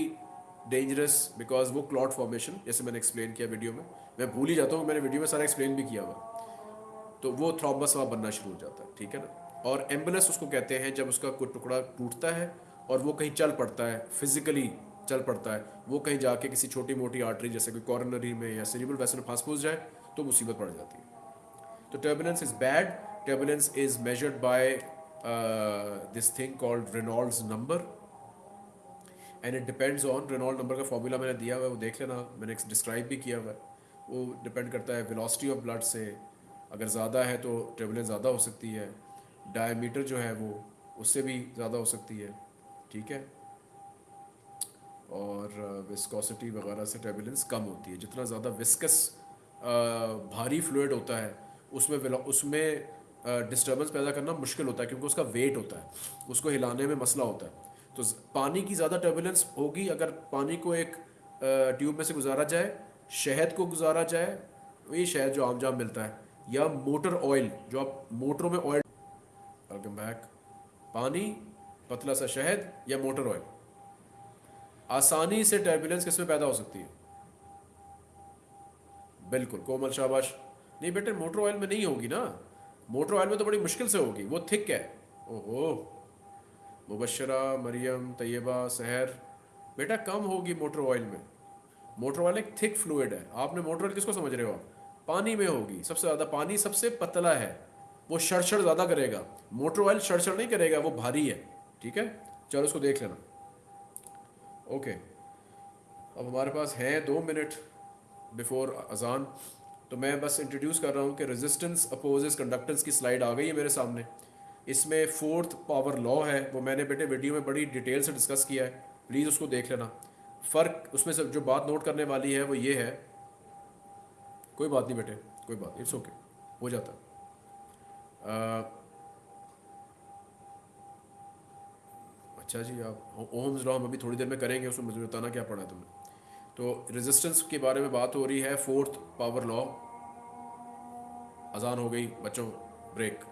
dangerous because वो क्लॉट फॉर्मेशन जैसे मैंने एक्सप्लेन किया वीडियो में। मैं भूल ही जाता हूँ, मैंने वीडियो में सारा एक्सप्लेन भी किया हुआ। तो वो थ्रॉम्बस वहाँ बनना शुरू हो जाता है, ठीक है ना? और एंबुलेंस उसको कहते हैं जब उसका कोई टुकड़ा टूटता है और वो कहीं चल पड़ता है फिजिकली चल पड़ता है, वो कहीं जाके किसी छोटी मोटी आर्टरी जैसे कोई कॉर्नरी में या सीरिबल वैसे में फांस फूस जाए तो मुसीबत पड़ जाती है। तो turbulence is bad turbulence is measured by this thing called Reynolds number. And it depends on Reynold number का फॉर्मूला मैंने दिया हुआ है वो देख लेना। मैंने डिस्क्राइब भी किया हुआ है। वो डिपेंड करता है वेलोसिटी ऑफ़ ब्लड से। अगर ज़्यादा है तो ट्रेवलेंस ज़्यादा हो सकती है। डायमीटर जो है वो उससे भी ज़्यादा हो सकती है। ठीक है? और विस्कोसिटी uh, वगैरह से ट्रेवलेंस कम होती है। जितना ज़्यादा विस्कस uh, भारी फ्लूड होता है उसमें उसमें डिस्टर्बेंस पैदा करना मुश्किल होता है क्योंकि उसका वेट होता है। उसको हिलाने में मसला होता है। तो पानी की ज़्यादा टर्बुलेंस होगी अगर पानी को एक ट्यूब में से गुजारा जाए, शहद को गुजारा जाए वही शहद जो आम जाम मिलता है, या मोटर ऑयल जो आप मोटरों में ऑयल वेलकम बैक पानी, पतला सा शहद, या मोटर ऑयल आसानी से टर्बुलेंस किसमें पैदा हो सकती है? बिल्कुल, कोमल शाबाश। नहीं बेटे मोटर ऑयल में नहीं होगी ना। मोटर ऑयल में तो बड़ी मुश्किल से होगी, वो थिक है। ओहो। मुबशरा, मरियम, तैयबा, सहर। बेटा, कम होगी मोटर ऑयल में। मोटर ऑयल एक थिक फ्लूड है। आपने मोटर ऑयल किसको समझ रहे हो? पानी में होगी। सबसे ज़्यादा पानी सबसे पतला है। वो शड़शड़ ज़्यादा करेगा। मोटर ऑयल शड़शड़ नहीं करेगा, वो भारी है। ठीक है? चलो उसको देख लेना। ओके अब हमारे पास हैं दो मिनट बिफोर अजान। तो मैं बस इंट्रोड्यूस कर रहा हूँ कि रेजिस्टेंस अपोजेस कंडक्टेंस की स्लाइड आ गई है मेरे सामने। इसमें फोर्थ पावर लॉ है, वो मैंने बेटे वीडियो में बड़ी डिटेल से डिस्कस किया है। प्लीज़ उसको देख लेना। फ़र्क उसमें से जो बात नोट करने वाली है, वो ये है। कोई बात नहीं बेटे, कोई बात इट्स ओके हो जाता। अच्छा जी, आप ओम्स लॉ हम अभी थोड़ी देर में करेंगे, उसमें मुझे बताना क्या पड़ा तुमने। तो रेजिस्टेंस के बारे में बात हो रही है फोर्थ पावर लॉ अजान हो गई, बच्चों ब्रेक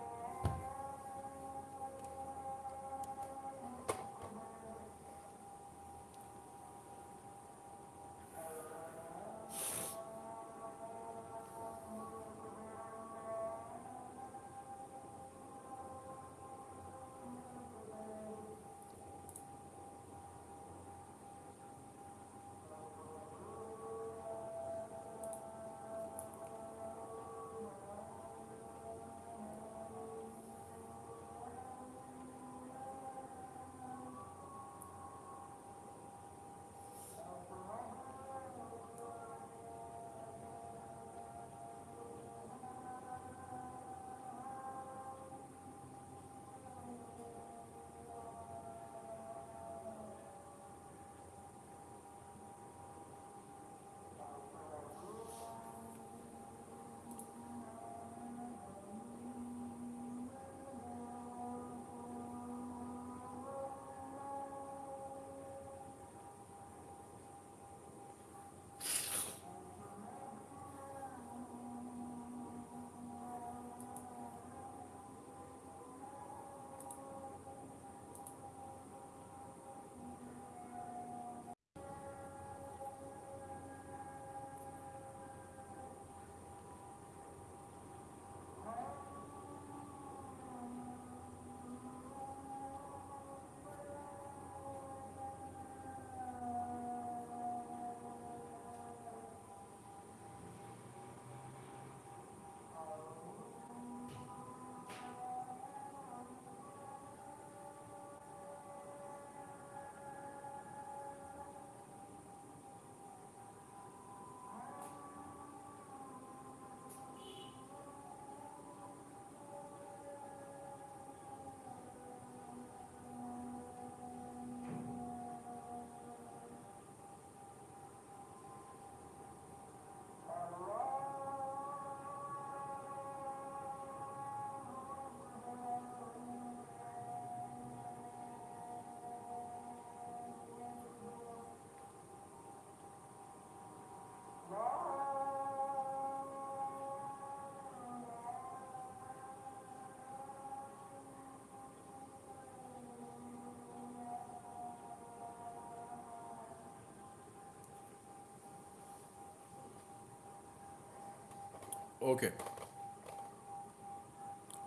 ओके।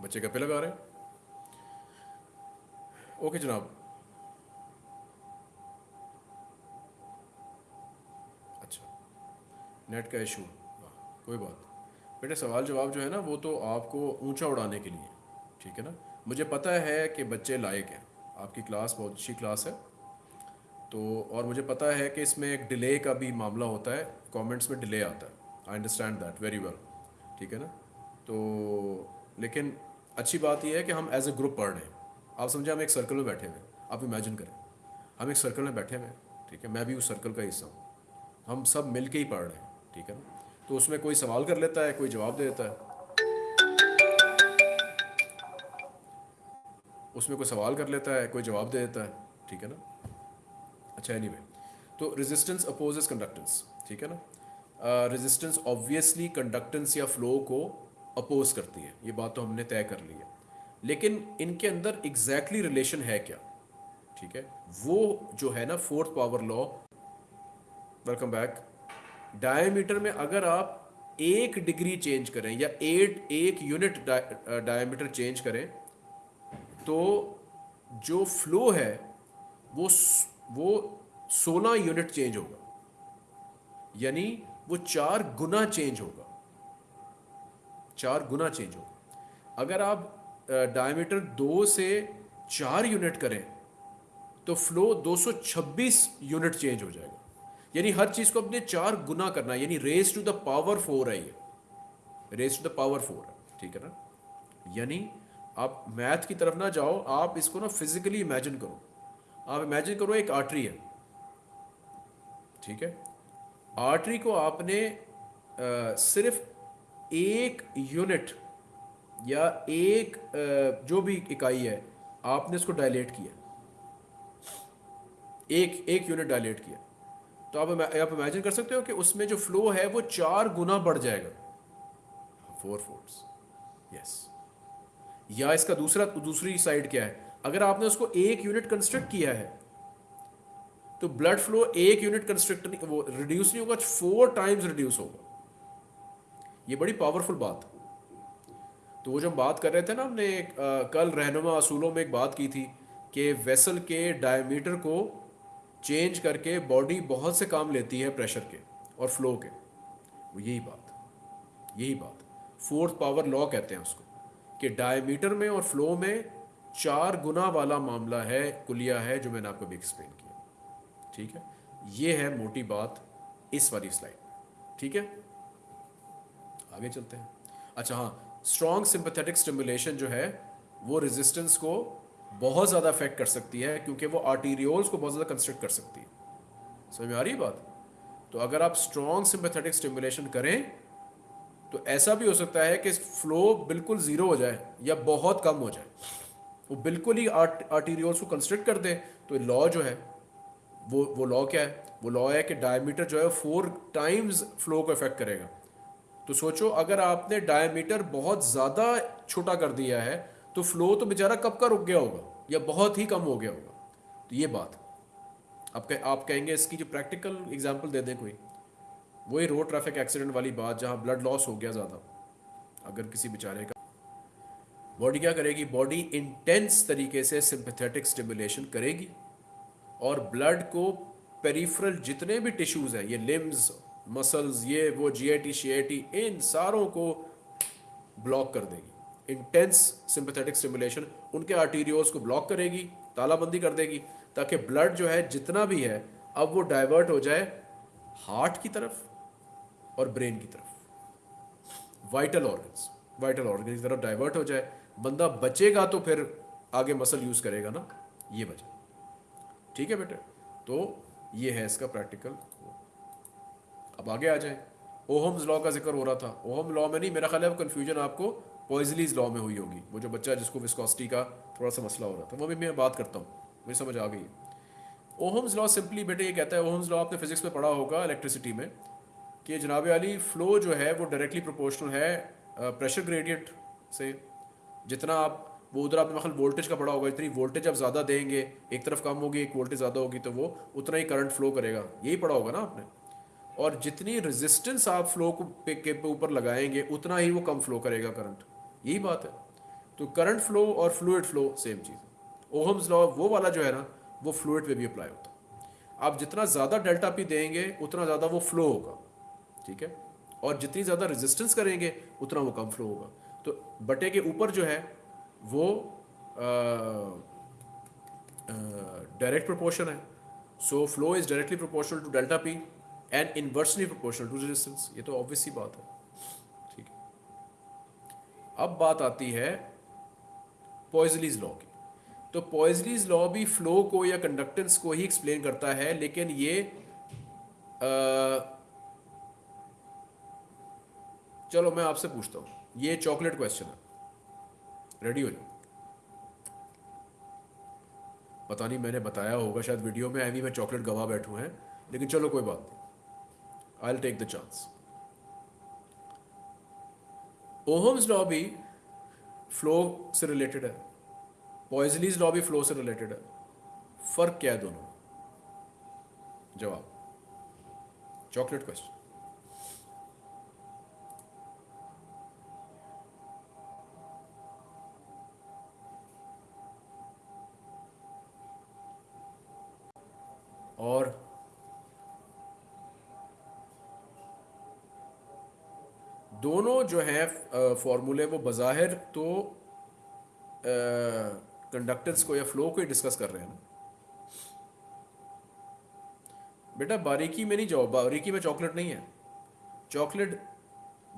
बच्चे गप्पे लगा रहे हैं? ओके जनाब। अच्छा नेट का इशू। कोई बात बेटे, सवाल जवाब जो है ना, वो तो आपको ऊँचा उड़ाने के लिए, ठीक है ना? मुझे पता है कि बच्चे लायक हैं। आपकी क्लास बहुत अच्छी क्लास है। तो और मुझे पता है कि इसमें एक डिले का भी मामला होता है। कमेंट्स में डिले आता है। I understand that very well ठीक है ना? तो लेकिन अच्छी बात यह है कि हम एज ए ग्रुप पढ़ रहे हैं। आप समझे हम एक सर्कल में बैठे हुए आप इमेजिन करें। हम एक सर्कल में बैठे हुए हैं, ठीक है? मैं भी उस सर्कल का हिस्सा हूँ। हम सब मिल के ही पढ़ रहे हैं, ठीक है ना? तो उसमें कोई सवाल कर लेता है, कोई जवाब दे देता है। उसमें कोई सवाल कर लेता है, कोई जवाब दे देता है, ठीक है ना? अच्छा एनी तो रेजिस्टेंस अपोजेस कंडक्टेंस ठीक है ना? रेजिस्टेंस ऑब्वियसली कंडक्टेंस या फ्लो को अपोज करती है। ये बात तो हमने तय कर ली है। लेकिन इनके अंदर एग्जैक्टली exactly रिलेशन है क्या? ठीक है? वो जो है ना fourth power law welcome back diameter में अगर आप एक डिग्री चेंज करें या एट एक यूनिट डायमीटर चेंज करें तो जो फ्लो है, वो वो 16 यूनिट चेंज होगा। यानी वो चार गुना चेंज होगा। चार गुना चेंज होगा। अगर आप डायमीटर दो से चार यूनिट करें तो फ्लो 226 यूनिट चेंज हो जाएगा। यानी हर चीज़ को अपने चार गुना करना यानी raise to the power four है ये। Raise to the power four ठीक है ना? यानी आप मैथ की तरफ़ ना जाओ। आप इसको ना फिजिकली इमेजिन करो। आप इमेजिन करो एक आर्टरी है। ठीक है? आर्टरी को आपने आ, सिर्फ़ एक यूनिट या एक आ, जो भी इकाई है आपने उसको डायलेट किया। एक एक यूनिट डायलेट किया। तो आप आप इमेजिन कर सकते हो कि उसमें जो फ्लो है वो चार गुना बढ़ जाएगा। फोर फोर्स यस या इसका दूसरा दूसरी साइड क्या है? अगर आपने उसको एक यूनिट कंस्ट्रक्ट किया है तो ब्लड फ्लो एक यूनिट कंस्ट्रक्ट वो रिड्यूस नहीं होगा फोर टाइम्स रिड्यूस होगा। ये बड़ी पावरफुल बात। तो वो जो हम बात कर रहे थे ना हमने कल रहनुमा असूलों में एक बात की थी कि वेसल के डायमीटर को चेंज करके बॉडी बहुत से काम लेती है प्रेशर के और फ्लो के। वो यही बात यही बात। फोर्थ पावर लॉ कहते हैं उसको कि डायमीटर में और फ्लो में चार गुना वाला मामला है, कुलिया है, जो मैंने आपको भी एक्सप्लेन किया। ठीक है? ये है मोटी बात इस वाली स्लाइड ठीक है? आगे चलते हैं। अच्छा हाँ स्ट्रॉन्ग सिंपथेटिक स्टिमुलेशन जो है, वो रेजिस्टेंस को बहुत ज़्यादा अफेक्ट कर सकती है, क्योंकि वो आर्टीरियोल्स को बहुत ज़्यादा कंस्ट्रक्ट कर सकती है। समझ में आ रही है बात? तो अगर आप स्ट्रॉन्ग सिंपथेटिक स्टिमुलेशन करें तो ऐसा भी हो सकता है कि फ्लो बिल्कुल ज़ीरो हो जाए या बहुत कम हो जाए। वो बिल्कुल ही आर्ट आर्टीरियोल्स को कंस्ट्रक्ट कर दे तो लॉ जो है वो वो लॉ क्या है? वो लॉ है कि डायमीटर जो है फोर टाइम्स फ्लो को इफ़ेक्ट करेगा। तो सोचो अगर आपने डायमीटर बहुत ज़्यादा छोटा कर दिया है तो फ्लो तो बेचारा कब का रुक गया होगा? या बहुत ही कम हो गया होगा? तो ये बात। आप कह, आप कहेंगे इसकी जो प्रैक्टिकल एग्जांपल दे दें कोई। वही रोड ट्रैफ़िक एक्सीडेंट वाली बात जहाँ ब्लड लॉस हो गया ज़्यादा। अगर किसी बेचारे का बॉडी क्या करेगी? बॉडी इंटेंस तरीके से सिंपथेटिक स्टिमुलेशन करेगी। और ब्लड को पेरिफरल जितने भी टिश्यूज़ हैं, ये लिम्स मसल्स ये वो जी आई टी शी आई टी इन सारों को ब्लॉक कर देगी। इंटेंस सिंपथेटिक स्टिमुलेशन उनके आर्टीरियोज को ब्लॉक करेगी, तालाबंदी कर देगी, ताकि ब्लड जो है, जितना भी है, अब वो डाइवर्ट हो जाए हार्ट की तरफ़ और ब्रेन की तरफ़। वाइटल ऑर्गन्स वाइटल ऑर्गन की तरफ़ डाइवर्ट हो जाए। बंदा बचेगा तो फिर आगे मसल यूज़ करेगा ना? ये वजह। ठीक है बेटे? तो ये है इसका प्रैक्टिकल अब आगे आ जाए। ओहम्स लॉ का ज़िक्र हो रहा था। ओहम लॉ में नहीं, मेरा ख्याल है कन्फ्यूज़न आपको पॉइजलीज लॉ में हुई होगी। वो जो बच्चा जिसको विस्कॉसिटी का थोड़ा सा मसला हो रहा था, वो भी मैं बात करता हूँ। मुझे समझ आ गई ओहम्स लॉ सिंपली बेटे ये कहता है ओहम्स लॉ आपने फिजिक्स में पढ़ा होगा इलेक्ट्रिसिटी में, कि जनाब अली फ्लो जो है वो डायरेक्टली प्रोपोर्शनल है प्रेशर ग्रेडियंट से। जितना आप वो उधर आपने मतलब वोल्टेज का पड़ा होगा, इतनी वोल्टेज आप ज़्यादा देंगे, एक तरफ़ कम होगी, एक वोल्टेज ज़्यादा होगी तो वो उतना ही करंट फ्लो करेगा। यही पड़ा होगा ना आपने? और जितनी रेजिस्टेंस आप फ्लो को पे, के ऊपर लगाएँगे, उतना ही वो कम फ्लो करेगा करंट यही बात है। तो करंट फ्लो और फ्लूड फ्लो सेम चीज़। ओहम्स लॉ वो वाला जो है ना, वो फ्लूड पे भी अप्लाई होता आप जितना ज़्यादा डेल्टा पी देंगे, उतना ज़्यादा वो फ्लो होगा, ठीक है? और जितनी ज़्यादा रेजिस्टेंस करेंगे, उतना वो कम फ्लो होगा। तो बटे के ऊपर जो है वो डायरेक्ट प्रोपोर्शन है। So flow is directly proportional to delta P and inversely proportional to resistance ये तो ऑब्वियस ही बात है। ठीक है। अब बात आती है पॉइजलीज लॉ की। तो पॉइजलीज लॉ भी फ्लो को या कंडक्टेंस को ही एक्सप्लेन करता है लेकिन ये आ, चलो मैं आपसे पूछता हूँ। ये चॉकलेट क्वेश्चन है। रेडी हो? जाओ पता नहीं, मैंने बताया होगा, शायद वीडियो में अभी मैं चॉकलेट गवा बैठू हैं, लेकिन चलो कोई बात नहीं। I take the chance Ohm's law भी फ्लो से रिलेटेड है। पॉइजलीज लॉ भी फ्लो से रिलेटेड है। फ़र्क क्या है दोनों? जवाब। चॉकलेट क्वेश्चन जो हैं फॉर्मूले वो बाहिर तो कंडक्टेंस को या फ्लो को ही डिस्कस कर रहे हैं ना। बेटा, बारीकी में नहीं जाओ, बारीकी में चॉकलेट नहीं है। चॉकलेट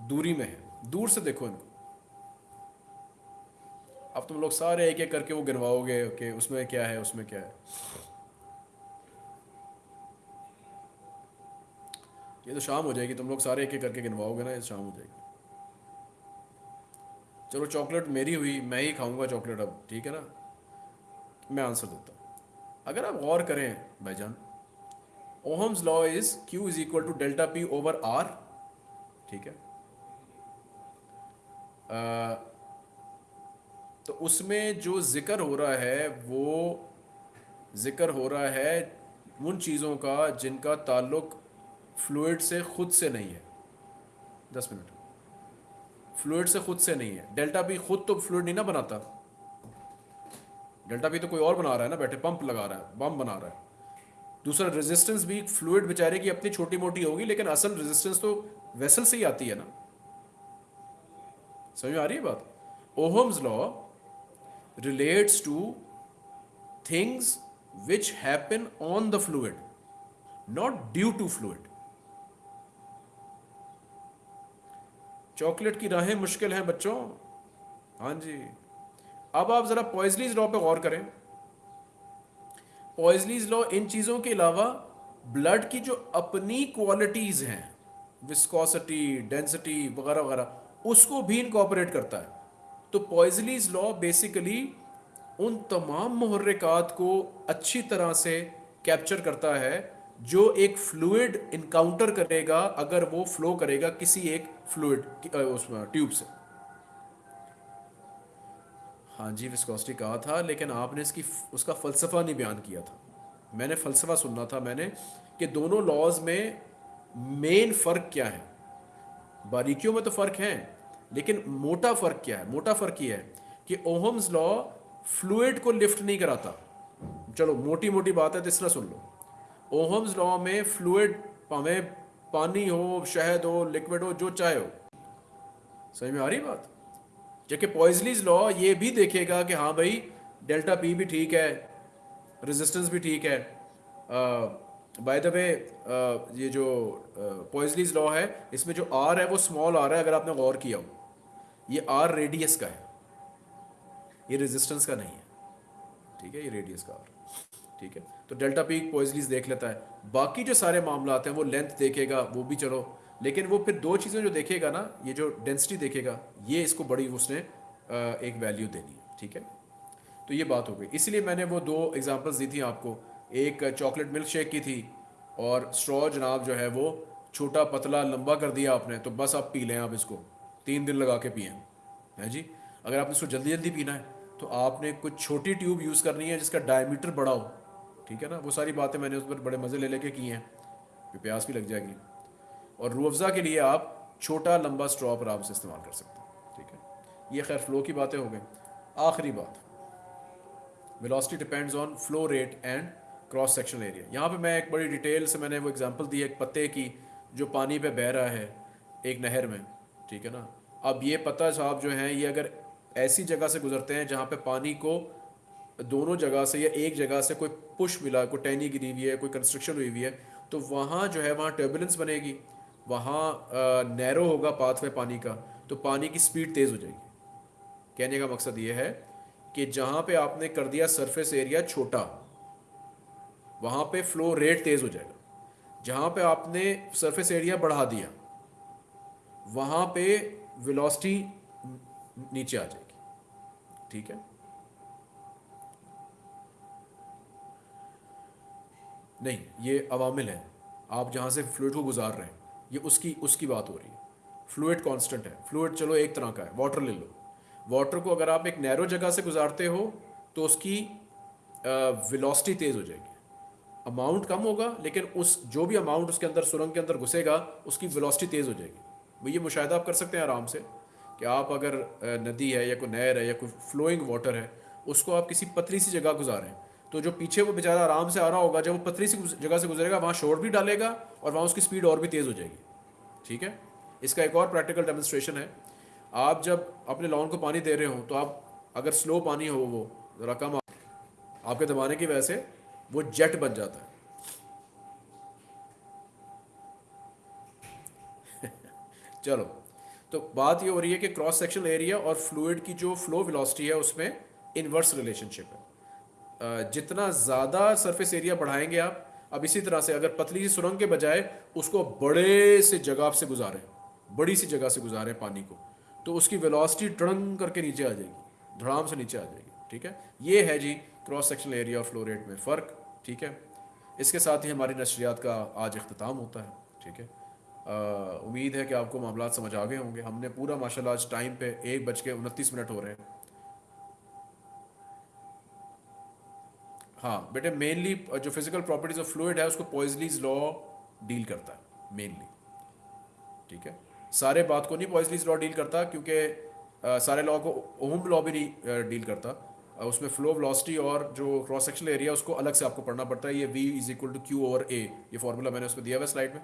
दूरी में है। दूर से देखो इनको। अब तुम लोग सारे एक एक करके वो गिनवाओगे कि उसमें क्या है, उसमें क्या है। ये तो शाम हो जाएगी, तुम लोग सारे एक एक करके गिनवाओगे ना, ये शाम हो जाएगी। चलो चॉकलेट मेरी हुई मैं ही खाऊँगा चॉकलेट अब ठीक है ना? मैं आंसर देता हूँ। अगर आप गौर करें भाईजान Ohm's law is Q is equal to delta P over R ठीक है? आ, तो उसमें जो ज़िक्र हो रहा है वो ज़िक्र हो रहा है उन चीज़ों का जिनका ताल्लुक फ्लूड से खुद से नहीं है। दस मिनट। फ्लूड से खुद से नहीं है। डेल्टा पी खुद तो फ्लूड नहीं ना बनाता। डेल्टा पी तो कोई और बना रहा है ना, बैठे पंप लगा रहा है, बम बना रहा है। दूसरा रेजिस्टेंस भी फ्लूड बेचारे की अपनी छोटी मोटी होगी, लेकिन असल रेजिस्टेंस तो वेसल से ही आती है ना। समझ में आ रही है बात? Ohm's law relates to things which happen on the fluid not due to fluid chocolate की राहें मुश्किल हैं बच्चों। हाँ जी। अब आप ज़रा पॉइजलीज लॉ पे गौर करें। पॉइजलीज लॉ इन चीज़ों के अलावा ब्लड की जो अपनी क्वालिटीज़ हैं विस्कोसिटी डेंसिटी वगैरह वगैरह, उसको भी इनकॉपरेट करता है। तो पॉइजलीज लॉ बेसिकली उन तमाम महर्रिकात को अच्छी तरह से कैप्चर करता है, जो एक फ्लूड इनकाउंटर करेगा, अगर वो फ्लो करेगा किसी एक फ्लूड उसमें ट्यूब से। हाँ जी विस्कोसिटी कहा था, लेकिन आपने इसकी उसका फ़लसफ़ा नहीं बयान किया था। मैंने फ़लसफ़ा सुनना था मैंने कि दोनों लॉज में मेन फ़र्क क्या है। बारीकियों में तो फ़र्क है, लेकिन मोटा फ़र्क क्या है? मोटा फ़र्क ये है कि ओहम्स लॉ फ्लूड को लिफ्ट नहीं कराता। चलो मोटी मोटी बात है तो इस सुन लो। ओहम्स लॉ में फ्लूड हमें पानी हो, शहद हो लिक्विड हो, जो चाहे हो। सही में आ रही बात? जबकि पॉइजलीज लॉ ये भी देखेगा कि हाँ भाई डेल्टा पी भी ठीक है रेजिस्टेंस भी ठीक है। बाय द वे ये जो पॉइजलीज लॉ है, इसमें जो आर है, वो स्मॉल आर है, अगर आपने गौर किया हो। ये आर रेडियस का है। ये रेजिस्टेंस का नहीं है। ठीक है, ये रेडियस का आर ठीक है। तो डेल्टा पी पॉइजलीज देख लेता है। बाकी जो सारे मामला हैं, वो लेंथ देखेगा, वो भी चलो। लेकिन वो फिर दो चीज़ें जो देखेगा ना, ये जो डेंसिटी देखेगा, ये इसको बड़ी उसने एक वैल्यू देनी ठीक है? तो ये बात हो गई। इसलिए मैंने वो दो एग्जांपल्स दी थी आपको। एक चॉकलेट मिल्क शेक की थी और स्ट्रॉ जनाब जो है वो छोटा, पतला, लंबा कर दिया आपने तो बस आप पी लें आप इसको। तीन दिन लगा के पिए, हैं जी? अगर आपने इसको जल्दी जल्दी पीना है तो आपने कुछ छोटी ट्यूब यूज़ करनी है जिसका डायमीटर बड़ा हो। ठीक है ना? वो सारी बातें मैंने उस पर बड़े मज़े ले लेके की हैं। प्यास भी लग जाएगी। और रूअफ़ज़ा के लिए आप छोटा, लंबा स्ट्रॉ पर आप इस्तेमाल कर सकते हैं। ठीक है? ये खैर फ्लो की बातें हो गई। आखिरी बात। Velocity depends on flow rate and cross section area यहाँ पे मैं एक बड़ी डिटेल से मैंने वो एग्जांपल दी, एक पत्ते की, जो पानी पे बह रहा है एक नहर में। ठीक है ना? अब ये पत्ता साहब जो हैं, ये अगर ऐसी जगह से गुजरते हैं जहाँ पे पानी को दोनों जगह से या एक जगह से कोई पुश मिला, कोई टैनी गिरी हुई है, कोई कंस्ट्रक्शन हुई हुई है तो वहाँ जो है, वहाँ टर्बुलेंस बनेगी। वहाँ नैरो होगा पाथवे पानी का तो पानी की स्पीड तेज़ हो जाएगी। कहने का मकसद ये है कि जहाँ पे आपने कर दिया सरफेस एरिया छोटा, वहाँ पे फ्लो रेट तेज़ हो जाएगा। जहाँ पे आपने सरफेस एरिया बढ़ा दिया, वहाँ पे वेलोसिटी नीचे आ जाएगी। ठीक है? नहीं, ये अवामिल है। आप जहाँ से फ्लूड को गुजार रहे हैं, ये उसकी उसकी बात हो रही है। फ्लूड कांस्टेंट है। फ्लूड चलो एक तरह का है, वाटर ले लो। वाटर को अगर आप एक नैरो जगह से गुजारते हो तो उसकी वेलोसिटी तेज़ हो जाएगी। अमाउंट कम होगा, लेकिन उस, जो भी अमाउंट उसके अंदर, सुरंग के अंदर घुसेगा, उसकी वेलोसिटी तेज़ हो जाएगी। वो ये मुशाह आप कर सकते हैं आराम से कि आप अगर नदी है या कोई नहर है या कोई फ्लोइंग वाटर है, उसको आप किसी पतली सी जगह गुजारें। तो जो पीछे वो बेचारा आराम से आ रहा होगा, जब वो पतली सी जगह से गुजरेगा, वहाँ शोर भी डालेगा और वहाँ उसकी स्पीड और भी तेज़ हो जाएगी। ठीक है? इसका एक और प्रैक्टिकल डेमोन्स्ट्रेशन है। आप जब अपने लॉन को पानी दे रहे हो तो आप अगर स्लो पानी हो वो, ज़रा कम आपके दबाने की वजह से वो जेट बन जाता है। चलो तो बात ये हो रही है कि क्रॉस सेक्शनल एरिया और फ्लूड की जो फ्लो वेलोसिटी है, उसमें इन्वर्स रिलेशनशिप है। जितना ज़्यादा सरफेस एरिया बढ़ाएँगे आप, अब इसी तरह से अगर पतली सी सुरंग के बजाय उसको बड़े से जगह से गुजारें, बड़ी सी जगह से गुजारें पानी को तो उसकी वेलोसिटी ट्रंग करके नीचे आ जाएगी, धड़ाम से नीचे आ जाएगी, ठीक है? ये है जी क्रॉस सेक्शनल एरिया और फ्लो रेट में फ़र्क, ठीक है? इसके साथ ही हमारी नशरियात का आज अख्ताम होता है, ठीक है? उम्मीद है कि आपको मामला समझ आ गए होंगे। हमने पूरा माशाल्लाह आज टाइम पे एक बज के उनतीस मिनट हो रहे हैं। हाँ बेटे मेनली जो फ़िज़िकल प्रॉपर्टीज़ ऑफ़ फ्लूड है, उसको पॉइजलीज लॉ डील करता है मेनली ठीक है? सारे बात को नहीं पॉइजलीज लॉ डील करता, क्योंकि सारे लॉ को ओम लॉ भी नहीं डील करता। उसमें फ्लो वेलोसिटी और जो क्रॉस सेक्शनल एरिया उसको अलग से आपको पढ़ना पड़ता है। ये v is equal to Q over A ये फॉर्मूला मैंने उसमें दिया हुआ स्लाइड में,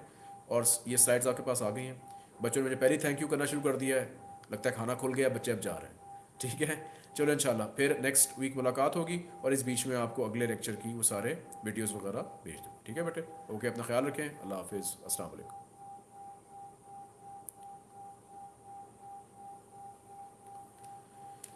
और ये स्लाइड्स आपके पास आ गई हैं। बच्चों ने मुझे पहले थैंक यू करना शुरू कर दिया है। लगता है खाना खुल गया, बच्चे अब जा रहे हैं। ठीक है? चलो इंशाल्लाह फिर नेक्स्ट वीक मुलाकात होगी और इस बीच में आपको अगले लेक्चर की वो सारे वीडियोज़ वगैरह भेज दूँ ठीक है बेटे? ओके अपना ख्याल रखें। अल्लाह हाफिज़। असल